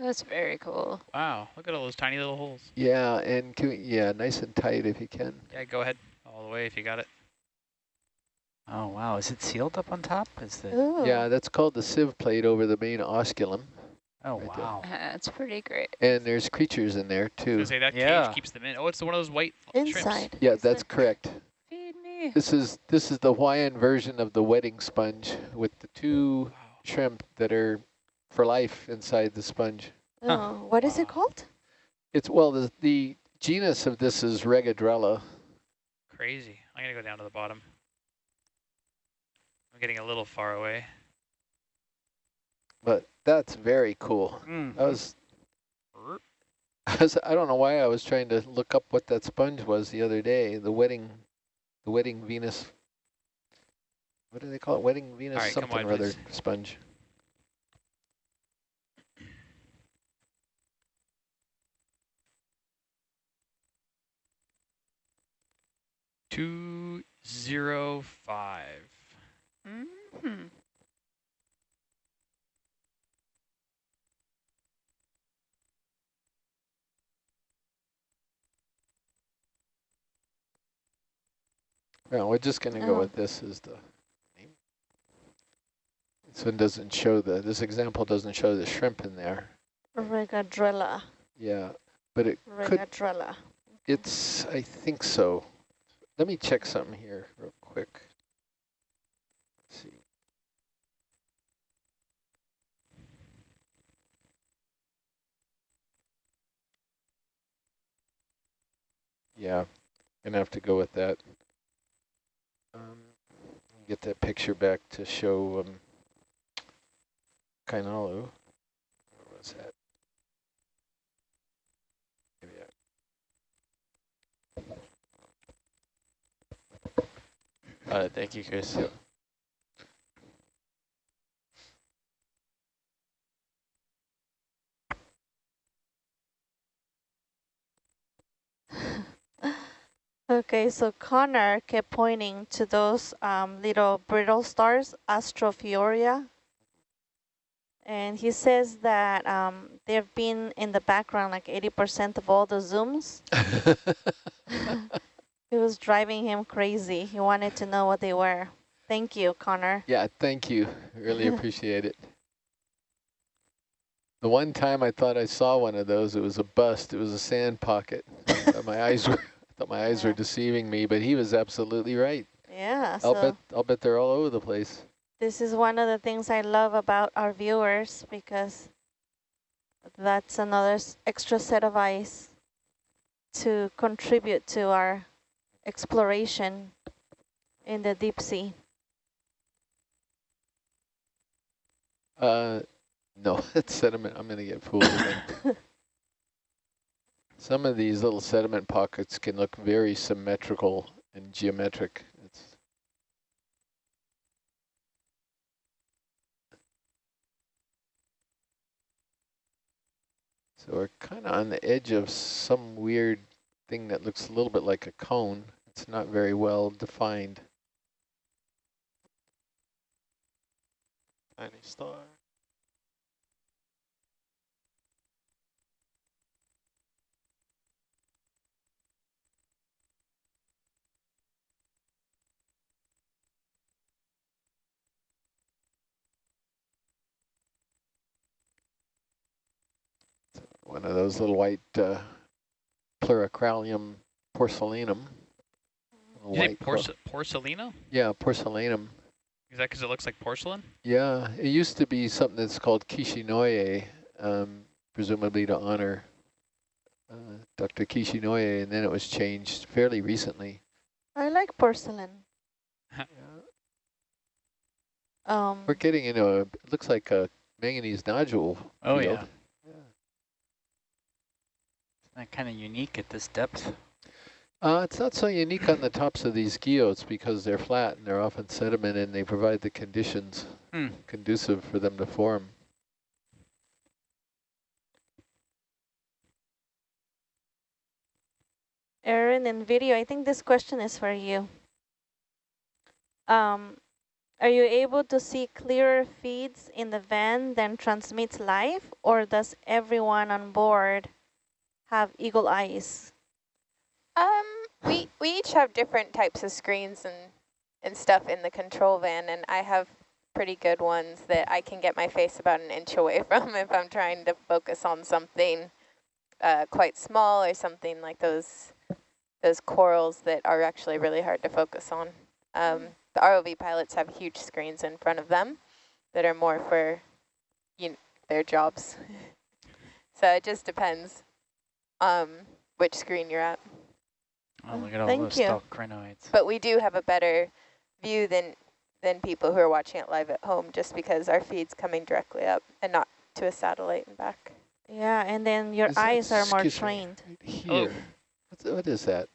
S1: That's very cool.
S2: Wow, look at all those tiny little holes.
S8: Yeah, and can we, yeah, nice and tight if you can.
S2: Yeah, go ahead all the way if you got it.
S3: Oh, wow. Is it sealed up on top? Is the,
S4: Ooh.
S8: Yeah, that's called the sieve plate over the main osculum.
S3: oh,
S8: right there.
S3: wow.
S1: Uh, that's pretty great.
S8: And there's creatures in there
S2: I was
S8: too.
S2: say that
S3: Yeah.
S2: cage keeps them in. Oh, it's one of those white shrimps.
S4: Inside.
S8: Yeah,
S4: Is
S8: that's
S4: it?
S8: correct.
S1: Feed me.
S8: This is this is the Hawaiian version of the wedding sponge with the two
S2: Wow.
S8: shrimp that are for life inside the sponge.
S4: Oh, what is it called?
S8: It's well the the genus of this is Regadrella.
S2: Crazy. I'm going to go down to the bottom. I'm getting a little far away.
S8: But that's very cool.
S3: Mm.
S8: I was, I was I don't know why I was trying to look up what that sponge was the other day. The wedding, the wedding Venus. What do they call it? Wedding Venus
S2: right,
S8: something
S2: wide,
S8: or other
S2: please.
S8: sponge.
S2: Two zero five.
S1: Mhm.
S8: Well, we're just gonna go
S4: Oh.
S8: with this as the name. This one doesn't show the. This example doesn't show the shrimp in there.
S4: Regadrella.
S8: Yeah, but it could.
S4: Regadrella.
S8: It's. I think so. Let me check something here real quick. Let's see. Yeah, gonna have to go with that. Um, get that picture back to show um, Kainalu. Where was that? Maybe I
S7: Got it. Thank you, Chris.
S4: Okay, so Connor kept pointing to those um, little brittle stars, Astrophiura. And he says that um, they've been in the background like 80% of all the zooms. it was driving him crazy. He wanted to know what they were. Thank you, Connor.
S8: Yeah, thank you. Really appreciate it. The one time I thought I saw one of those, it was a bust. It was a sand pocket. I thought my eyes were, I thought my eyes were deceiving me, but he was absolutely right.
S4: Yeah,
S8: I'll
S4: so
S8: bet I'll bet they're all over the place.
S4: this is one of the things I love about our viewers because that's another extra set of eyes to contribute to our exploration in the deep sea.
S8: Uh, no, it's sediment. I'm gonna get fooled again. Some of these little sediment pockets can look very symmetrical and geometric. It's So we're kind of on the edge of some weird thing that looks a little bit like a cone. It's not very well defined.
S7: Tiny star.
S8: One of those little white uh, porcelainum. Little
S2: You say
S8: white clo-
S2: porce porcelina?
S8: yeah, porcelainum.
S2: Is that because it looks like porcelain?
S8: Yeah, it used to be something that's called Kishinoye, um, presumably to honor uh, Dr. Kishinoye, and then it was changed fairly recently.
S4: I like porcelain. Um,
S8: We're getting into a, it looks like a manganese nodule
S3: Oh,
S8: field.
S3: yeah. Isn't that kind of unique at this depth?
S8: Uh, it's not so unique on the tops of these guyots because they're flat and they're often sediment and they provide the conditions
S3: Hmm.
S8: conducive for them to form.
S4: Erin in video, I think this question is for you. Um, are you able to see clearer feeds in the van than transmits live, or does everyone on board have eagle eyes?
S6: Um, we we each have different types of screens and and stuff in the control van, and I have pretty good ones that I can get my face about an inch away from if I'm trying to focus on something uh, quite small or something like those those corals that are actually really hard to focus on. Um, the ROV pilots have huge screens in front of them that are more for you know, their jobs. so it just depends um, which screen you're at.
S3: Oh, look at all
S4: Thank
S3: those
S4: you.
S3: stalagminoids.
S6: But we do have a better view than than people who are watching it live at home just because our feed's coming directly up and not to a satellite and back.
S4: Yeah, and then your
S8: Is that-
S4: eyes are more
S8: excuse me,
S4: trained.
S8: right Here. What's, what is that?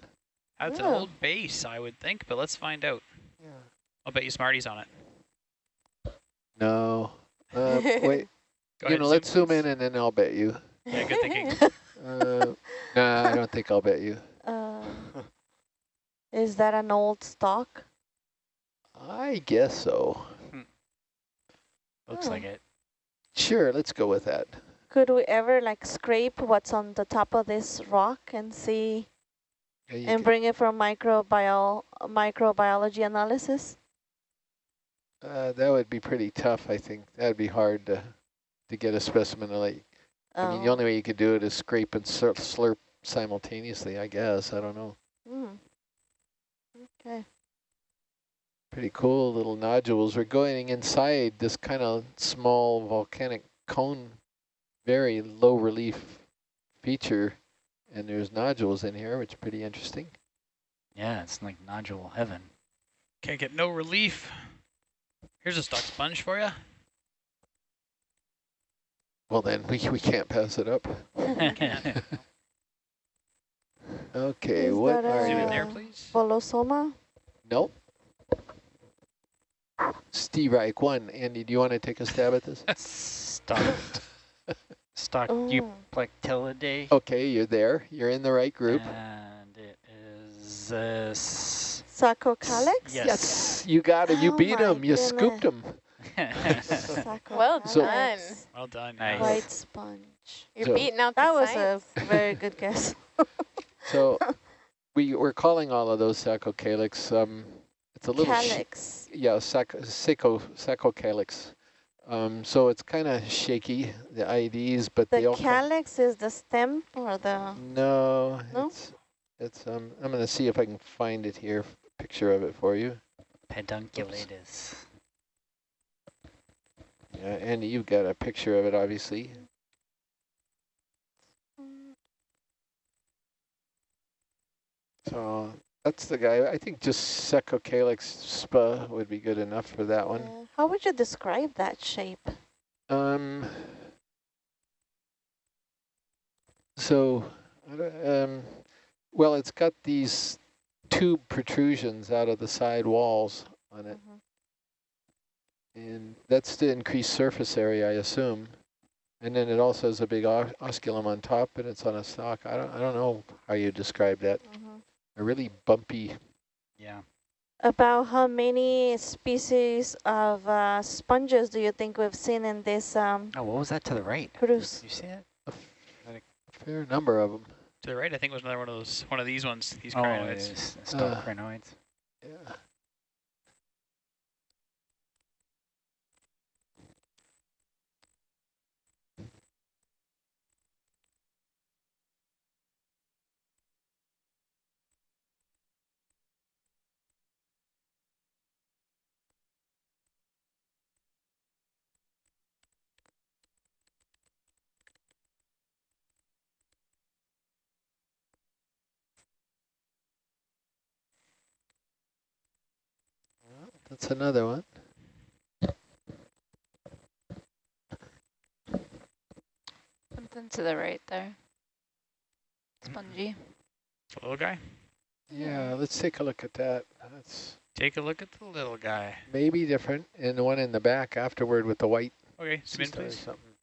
S2: That's
S4: Oh.
S2: an old base, I would think, but let's find out. I'll bet you Smarty's on it.
S8: No. Uh, wait,
S2: Go
S8: you
S2: ahead,
S8: know, let's zoom
S2: please.
S8: in and then I'll bet you.
S2: Yeah, good thinking.
S8: Uh, nah, I don't think I'll bet you.
S4: Is that an old stock?
S8: I guess so.
S3: Looks
S4: Oh.
S3: like it.
S8: Sure, let's go with that.
S4: Could we ever like scrape what's on the top of this rock and see
S8: Yeah,
S4: and
S8: can-
S4: bring it for microbiol microbiology analysis?
S8: uh, that would be pretty tough, I think. That would be hard to, to get a specimen. Like, I mean, the
S4: Oh.
S8: only way you could do it is scrape and slurp, slurp simultaneously, I guess. I don't know.
S4: Mm. Okay.
S8: Pretty cool little nodules. We're going inside this kind of small volcanic cone, very low relief feature, and there's nodules in here, which is pretty interesting.
S3: Yeah, it's like nodule heaven.
S2: Can't get no relief. Here's a stock sponge for you.
S8: Well, then we, we can't pass it up. Okay,
S4: Is
S8: what are
S2: Zoom in
S8: you?
S2: there, please.
S4: Bolosoma?
S8: Nope. Steve Reich one. Andy, do you want to take a stab at this?
S3: Stock, stock
S4: Oh.
S3: Euplectellidae.
S8: Okay, you're there. You're in the right group.
S3: And it is uh, s-
S4: Saccocalyx?
S3: Yes.
S8: Yes, you got it. You
S4: Oh
S8: beat
S4: my
S8: him. You scooped him.
S6: Well
S4: Saccocalyx.
S6: done.
S2: Well done.
S3: Nice.
S4: White sponge.
S6: You're
S8: So-
S6: beating out
S4: That
S6: the
S4: was
S6: science.
S4: a very good guess.
S8: So we we're calling all of those saccocalyx. Um, it's a little sh-
S4: Calyx.
S8: yeah, sac sacco saccocalyx. Um, so it's kind of shaky the IDs, but they
S4: The
S8: all
S4: calyx is the stem or the...
S8: No,
S4: No?
S8: it's it's um. I'm gonna see if I can find it here. Picture of it for you.
S3: Pedunculatus.
S8: Yeah, and you've got a picture of it, obviously. So that's the guy. I think just Saccocalyx spa would be good enough for that one.
S4: Yeah. How would you describe that shape?
S8: Um. So, um, well, it's got these tube protrusions out of the side walls on it,
S4: Mhm.
S8: and that's to increase surface area, I assume. And then it also has a big os osculum on top, and it's on a stalk. I don't, I don't know how you describe that.
S4: Mhm.
S8: A really bumpy.
S3: Yeah.
S4: About how many species of uh, sponges do you think we've seen in this um,
S3: Oh, what was that to the right?
S4: cruise?
S3: You see it?
S8: A fair number of them.
S2: To the right, I think was another one of those, one of these ones, these
S3: Oh, it
S2: crinoids.
S3: is stalk
S8: Uh,
S3: crinoids.
S8: Yeah. That's another one.
S1: Something to the right there. Spongy.
S2: Little guy.
S8: Yeah, let's take a look at that. That's
S2: Take a look at the little guy.
S8: maybe different. And the one in the back afterward with the white
S2: Okay, zoom
S8: sea or
S2: please.
S8: something.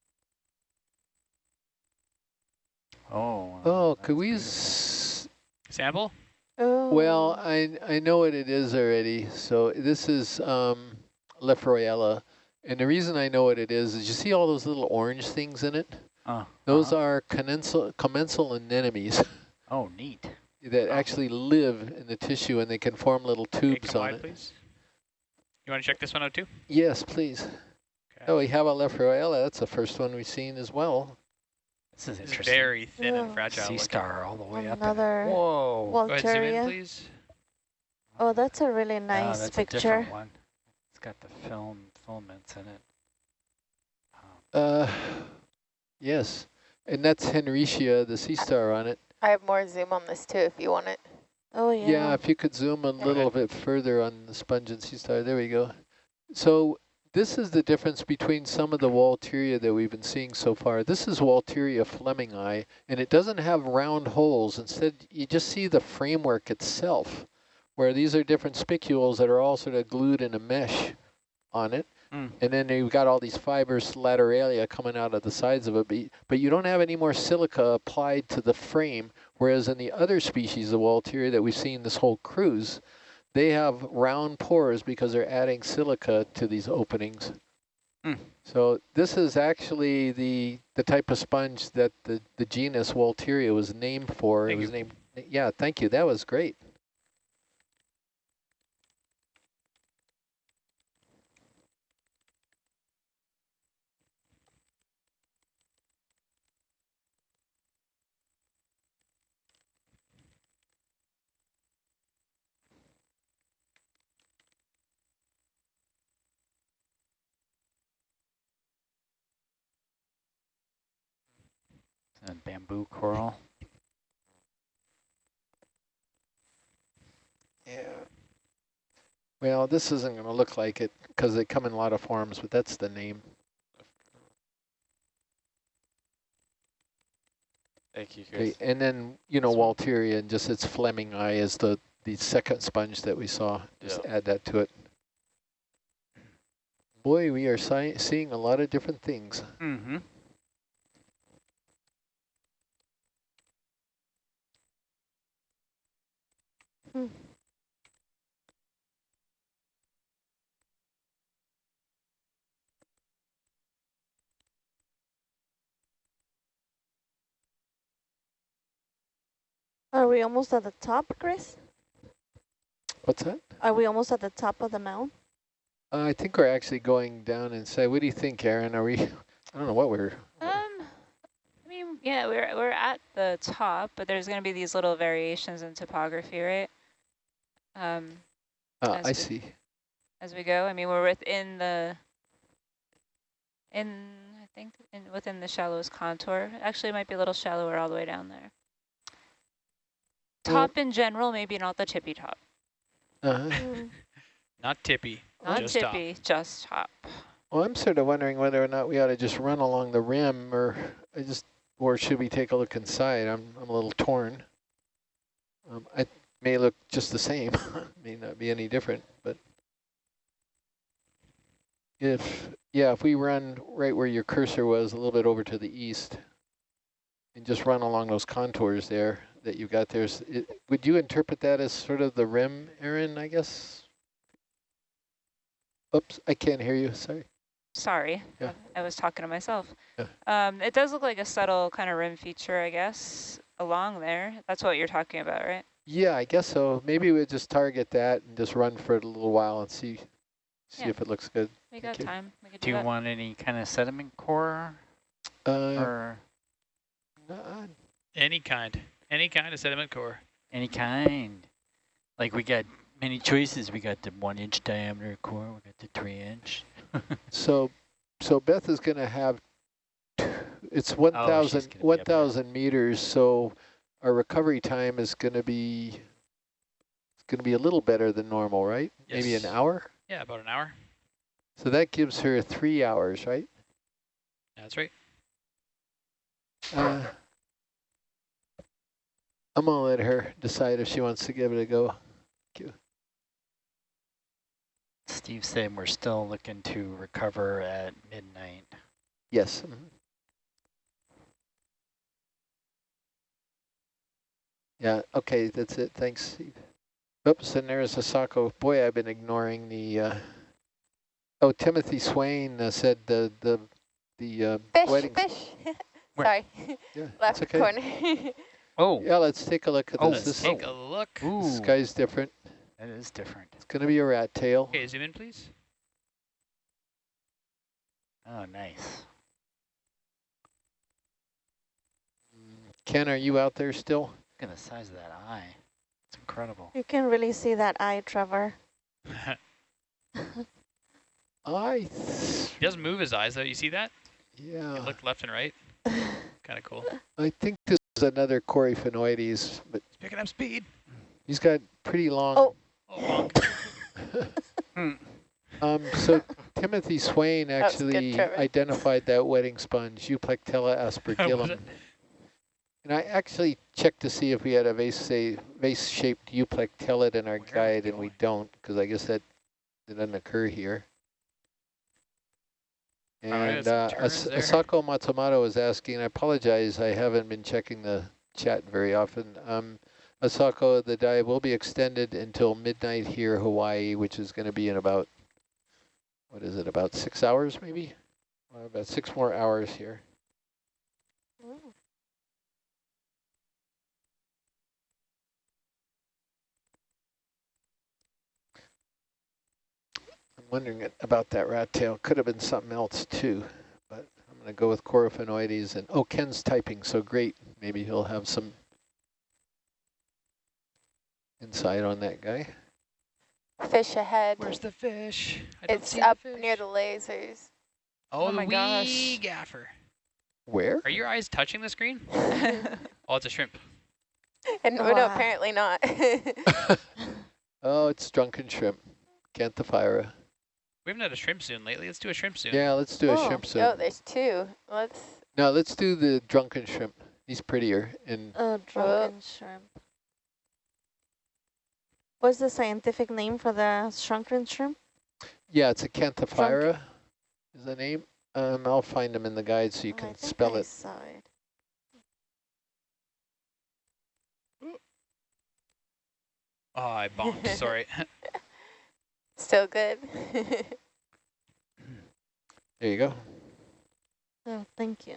S3: Oh.
S8: Oh, could we? S
S2: Sample?
S4: Oh.
S8: well, I I know what it is already. So this is um, Lefroyella. And the reason I know what it is is you see all those little orange things in it?
S3: Oh,
S8: Those
S3: uh-huh.
S8: are commensal, commensal anemones
S3: Oh, neat.
S8: that
S2: Oh.
S8: actually live in the tissue and they can form little tubes
S2: come
S8: on
S2: wide,
S8: it.
S2: please. You want to check this one out too?
S8: Yes, please.
S2: Okay.
S8: Oh, we have a Lefroyella. That's the first one we've seen as well.
S3: This is
S2: It's
S3: interesting.
S2: very thin
S4: Yeah.
S2: and fragile.
S3: Sea star all the way up.
S4: Another
S3: Whoa.
S2: Go ahead, zoom in,
S4: Walteria.
S2: please.
S4: Oh, that's a really
S3: Yeah,
S4: nice
S3: that's a
S4: picture.
S3: different one. It's got the film filaments in it. Um,
S8: Uh, yes. And that's Henricia, the sea star on it.
S6: I have more zoom on this too if you want it.
S4: Oh, yeah.
S8: Yeah, if you could zoom a
S6: Go
S8: little
S2: ahead.
S8: bit further on the sponge and sea star. There we go. So this is the difference between some of the Walteria that we've been seeing so far. This is Walteria flemingi, and it doesn't have round holes. Instead, you just see the framework itself, where these are different spicules that are all sort of glued in a mesh on it.
S3: Mm.
S8: And then you've got all these fibers lateralia coming out of the sides of it, but, but you don't have any more silica applied to the frame, whereas in the other species of Walteria that we've seen this whole cruise, they have round pores because they're adding silica to these openings.
S3: Mm.
S8: So this is actually the the type of sponge that the, the genus Walteria was named for.
S2: Thank
S8: it was
S2: you.
S8: named, yeah, thank you. That was great.
S3: A bamboo coral.
S8: Yeah. Well, this isn't going to look like it because they come in a lot of forms, but that's the name.
S7: Thank you,
S8: Okay, and then, you know,
S7: This.
S8: Walteria and just its flemingi is the, the second sponge that we saw. Just
S7: Yeah.
S8: add that to it. Boy, we are si seeing a lot of different things.
S3: Mm-hmm. Mm-hmm.
S4: Are we almost at the top, Chris?
S8: What's that?
S4: Are we almost at the top of the mound?
S8: Uh, I think we're actually going down inside. What do you think, Aaron? Are we, I don't know what we're,
S1: Um, I mean, yeah, we're we're at the top, but there's going to be these little variations in topography, right? Um,
S8: uh, I
S1: we-
S8: see.
S1: as we go. I mean, we're within the in I think in within the shallowest contour. Actually, it might be a little shallower all the way down there.
S8: Well-
S1: Top in general, maybe not the tippy top.
S8: Uh-huh.
S4: Mm.
S2: Not tippy.
S1: Not
S2: just top.
S1: tippy, just top.
S8: Well, I'm sort of wondering whether or not we ought to just run along the rim or I just, or should we take a look inside? I'm, I'm a little torn. Um, I may look just the same, may not be any different, but if Yeah, if we run right where your cursor was, a little bit over to the east, and just run along those contours there that you've got there, it, would you interpret that as sort of the rim, Aaron, I guess? Oops, I can't hear you, sorry.
S1: Sorry,
S8: Yeah.
S1: I was talking to myself.
S8: Yeah.
S1: Um, it does look like a subtle kind of rim feature, I guess, along there. That's what you're talking about, right?
S8: Yeah, I guess so. Maybe we'll just target that and just run for it a little while and see see
S1: Yeah.
S8: if it looks good.
S1: We
S8: Thank
S1: got
S8: you.
S1: time. We
S3: Do
S1: do,
S3: you
S1: that.
S3: want any kind of sediment core
S8: Uh,
S3: or
S8: nah,
S2: Any kind. Any kind of sediment core.
S3: any kind? Like we got many choices. We got the one inch diameter core. We got the three inch.
S8: So, so Beth is going to have, it's 1,000
S3: Oh, gonna be up there.
S8: 1,000 meters, so our recovery time is going to be, it's going to be a little better than normal, right? Maybe an hour?
S2: Yeah, about an hour.
S8: So that gives her three hours, right?
S2: That's right.
S8: Uh, I'm going to let her decide if she wants to give it a go.
S3: Steve said we're still looking to recover at midnight.
S8: Yes. mhm. Yeah, okay, that's it. Thanks, Oops, and there's Asako. Boy, I've been ignoring the, uh, oh, Timothy Swain uh, said the, the, the uh,
S6: Fish,
S8: wedding.
S6: fish. Sorry,
S8: Yeah,
S6: left
S8: it's okay.
S6: corner.
S3: Oh,
S8: Yeah, let's take a look at
S3: Oh,
S8: this.
S2: Let's
S8: This,
S2: take a look.
S3: ooh,
S8: this guy's different.
S3: that is different.
S8: It's going to be a rat tail.
S2: Okay, zoom in, please.
S3: Oh, nice.
S8: Ken, are you out there still?
S3: Look at the size of that eye. It's incredible.
S4: You can really see that eye, Trevor.
S8: I,
S2: he doesn't move his eyes, though. You see that? He
S8: yeah,
S2: looked left and right. kind of cool.
S8: I think this is another Coryphaenoides. but
S2: He's picking up speed.
S8: he's got pretty long.
S4: Oh.
S2: Oh, bonk.
S8: Um, so Timothy Swain
S6: That good,
S8: actually identified that wedding sponge, Euplectella aspergillum. And I actually checked to see if we had a vase vase-shaped Euplectellid in our guide, and we don't, because I guess that, doesn't occur here. And
S2: some
S8: uh, As-
S2: there.
S8: Asako Matsumoto is asking, I apologize, I haven't been checking the chat very often. Um, Asako, the dive will be extended until midnight here, Hawaii, which is going to be in about, what is it, about six hours maybe? Uh, about six more hours here. I'm wondering about that rat tail. Could have been something else too, but I'm going to go with Coryphaenoides. And oh, Ken's typing, so great. Maybe he'll have some insight on that guy.
S6: Fish ahead.
S2: Where's the fish? I don't
S6: It's
S2: see
S6: up
S2: the fish.
S6: near the lasers.
S2: Oh,
S1: Oh
S2: the
S1: my
S2: wee
S1: gosh.
S2: gaffer.
S8: Where?
S2: Are your eyes touching the screen? Oh, it's a shrimp.
S6: And
S4: Oh,
S6: oh, no, apparently not.
S8: oh, it's drunken shrimp. Acanthephyra.
S2: We haven't had a shrimp soon lately. Let's do a shrimp soon.
S8: Yeah, let's do a
S6: oh,
S8: shrimp soon.
S6: Oh, there's two. Let's.
S8: No, let's do the drunken shrimp. He's prettier. And
S4: Oh, drunken shrimp. What's the scientific name for the shrunken shrimp?
S8: yeah, it's Acanthephyra is the name. Um, I'll find them in the guide so you
S4: Oh, I
S8: can
S4: think
S8: spell
S4: I
S8: it.
S4: saw it.
S2: Oh, I bonked. Sorry.
S6: Still good.
S8: There you go.
S4: Oh, thank you.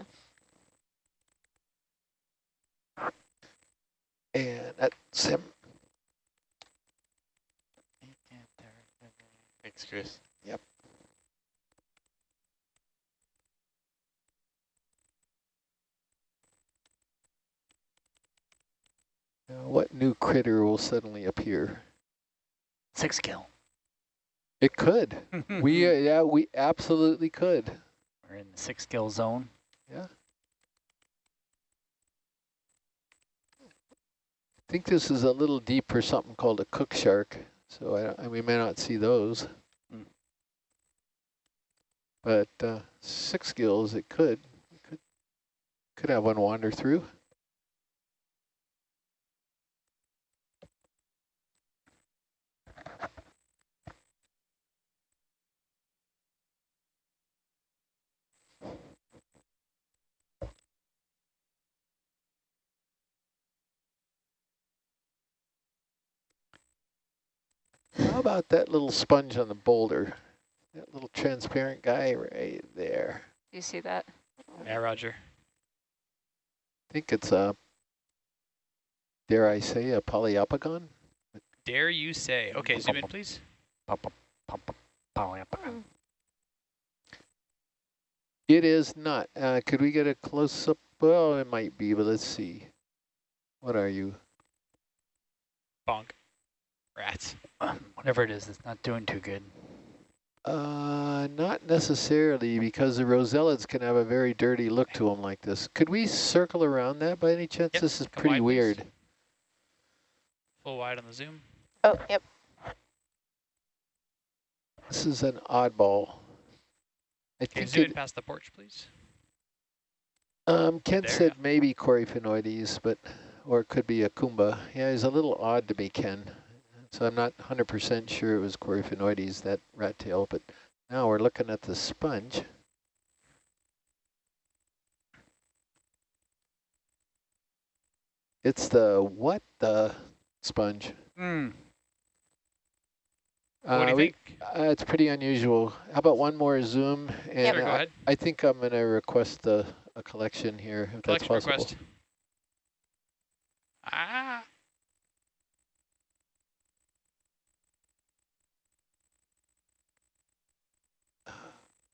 S8: And that's him.
S7: Thanks, Chris.
S8: Now, what new critter will suddenly appear?
S3: Sixgill.
S8: It could. We uh, yeah, we absolutely could.
S3: We're in the sixgill zone.
S8: Yeah. I think this is a little deep for something called a cook shark, so I, we may not see those.
S3: Mm.
S8: But uh, six gills, it could. We could could have one wander through. About that little sponge on the boulder? That little transparent guy right there.
S1: Do you see that?
S2: Yeah, Roger.
S8: I think it's a, dare I say, a Poliopogon?
S2: Dare you say? Okay, zoom in, please.
S3: Pop, pop, pop, pop, pow, yep.
S8: It is not. Uh, could we get a close-up? Well, it might be, but let's see. What are you?
S2: Bonk. Rats.
S3: Whatever it is, it's not doing too good.
S8: Uh, not necessarily, because the rosellids can have a very dirty look to them like this. Could we circle around that by any chance?
S2: Yep,
S8: This is
S2: come
S8: pretty
S2: wide, please.
S8: weird.
S2: Full wide on the zoom.
S6: Oh, yep.
S8: This is an oddball. I
S2: Okay,
S8: think
S2: zoom
S8: it,
S2: in past the porch, please.
S8: um, Kent
S2: There,
S8: said maybe Coryphaenoides, but, or it could be a Kumba. Yeah, he's a little odd to me, Ken. So I'm not 100% sure it was Coryphaenoides, that rat tail, but now we're looking at the sponge. It's the what the sponge?
S3: Hmm.
S2: what do
S8: Uh,
S2: you
S8: we-
S2: think?
S8: Uh, it's pretty unusual. How about one more zoom? And
S2: Sure, go
S8: I,
S2: ahead.
S8: I think I'm going to request a, a collection here, if that's
S2: Collection
S8: possible.
S2: request. Ah.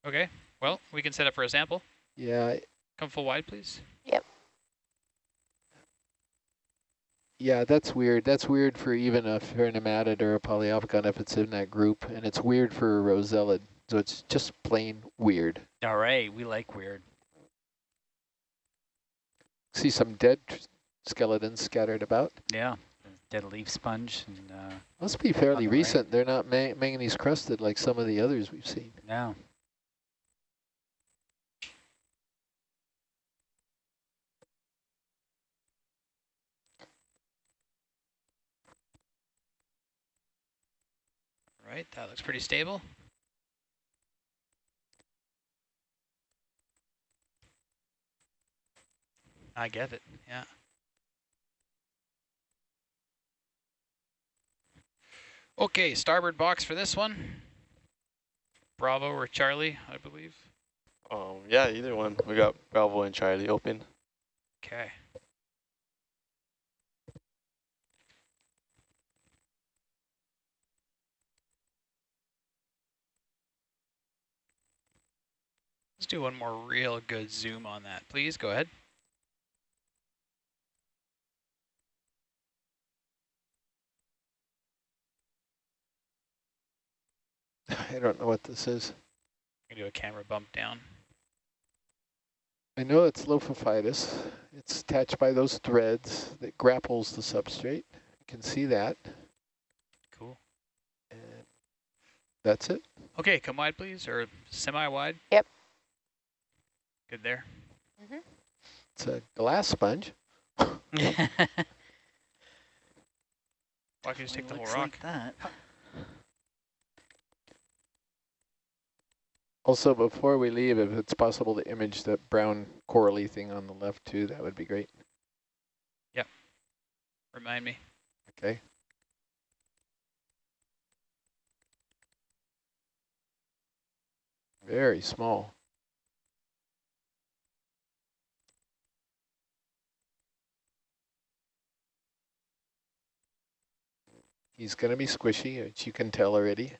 S2: Okay, well, we can set up for a sample.
S8: Yeah,
S2: Come full wide, please. Yep.
S8: Yeah, that's weird. That's weird for even a pheronematid or a Poliopogon if it's in that group, and it's weird for a rosellid. So it's just plain weird.
S3: All right, we like weird.
S8: See some dead skeletons scattered about.
S3: Yeah, dead leaf sponge and uh,
S8: Must be fairly
S3: the right.
S8: recent. They're not ma manganese crusted like some of the others we've seen.
S3: yeah.
S2: Right, that looks pretty stable. I get it, yeah. Okay, starboard box for this one. Bravo or Charlie, I believe.
S7: Um, yeah, either one. We got Bravo and Charlie open.
S2: Okay. Do one more real good zoom on that, please. Go ahead.
S8: I don't know what this is.
S2: I'm do a camera bump down.
S8: I know it's Lophophidus. It's attached by those threads that grapples the substrate. You can see that.
S2: Cool.
S8: And that's it.
S2: Okay, come wide, please, or semi-wide.
S6: Yep.
S2: Good there. Mm-hmm.
S8: It's a glass sponge.
S2: Why can't you just take the whole rock?
S3: like that.
S8: Also, before we leave, if it's possible to image that brown corally thing on the left too, that would be great. Yep.
S2: Remind me.
S8: Okay. Very small. He's going to be squishy, which you can tell already.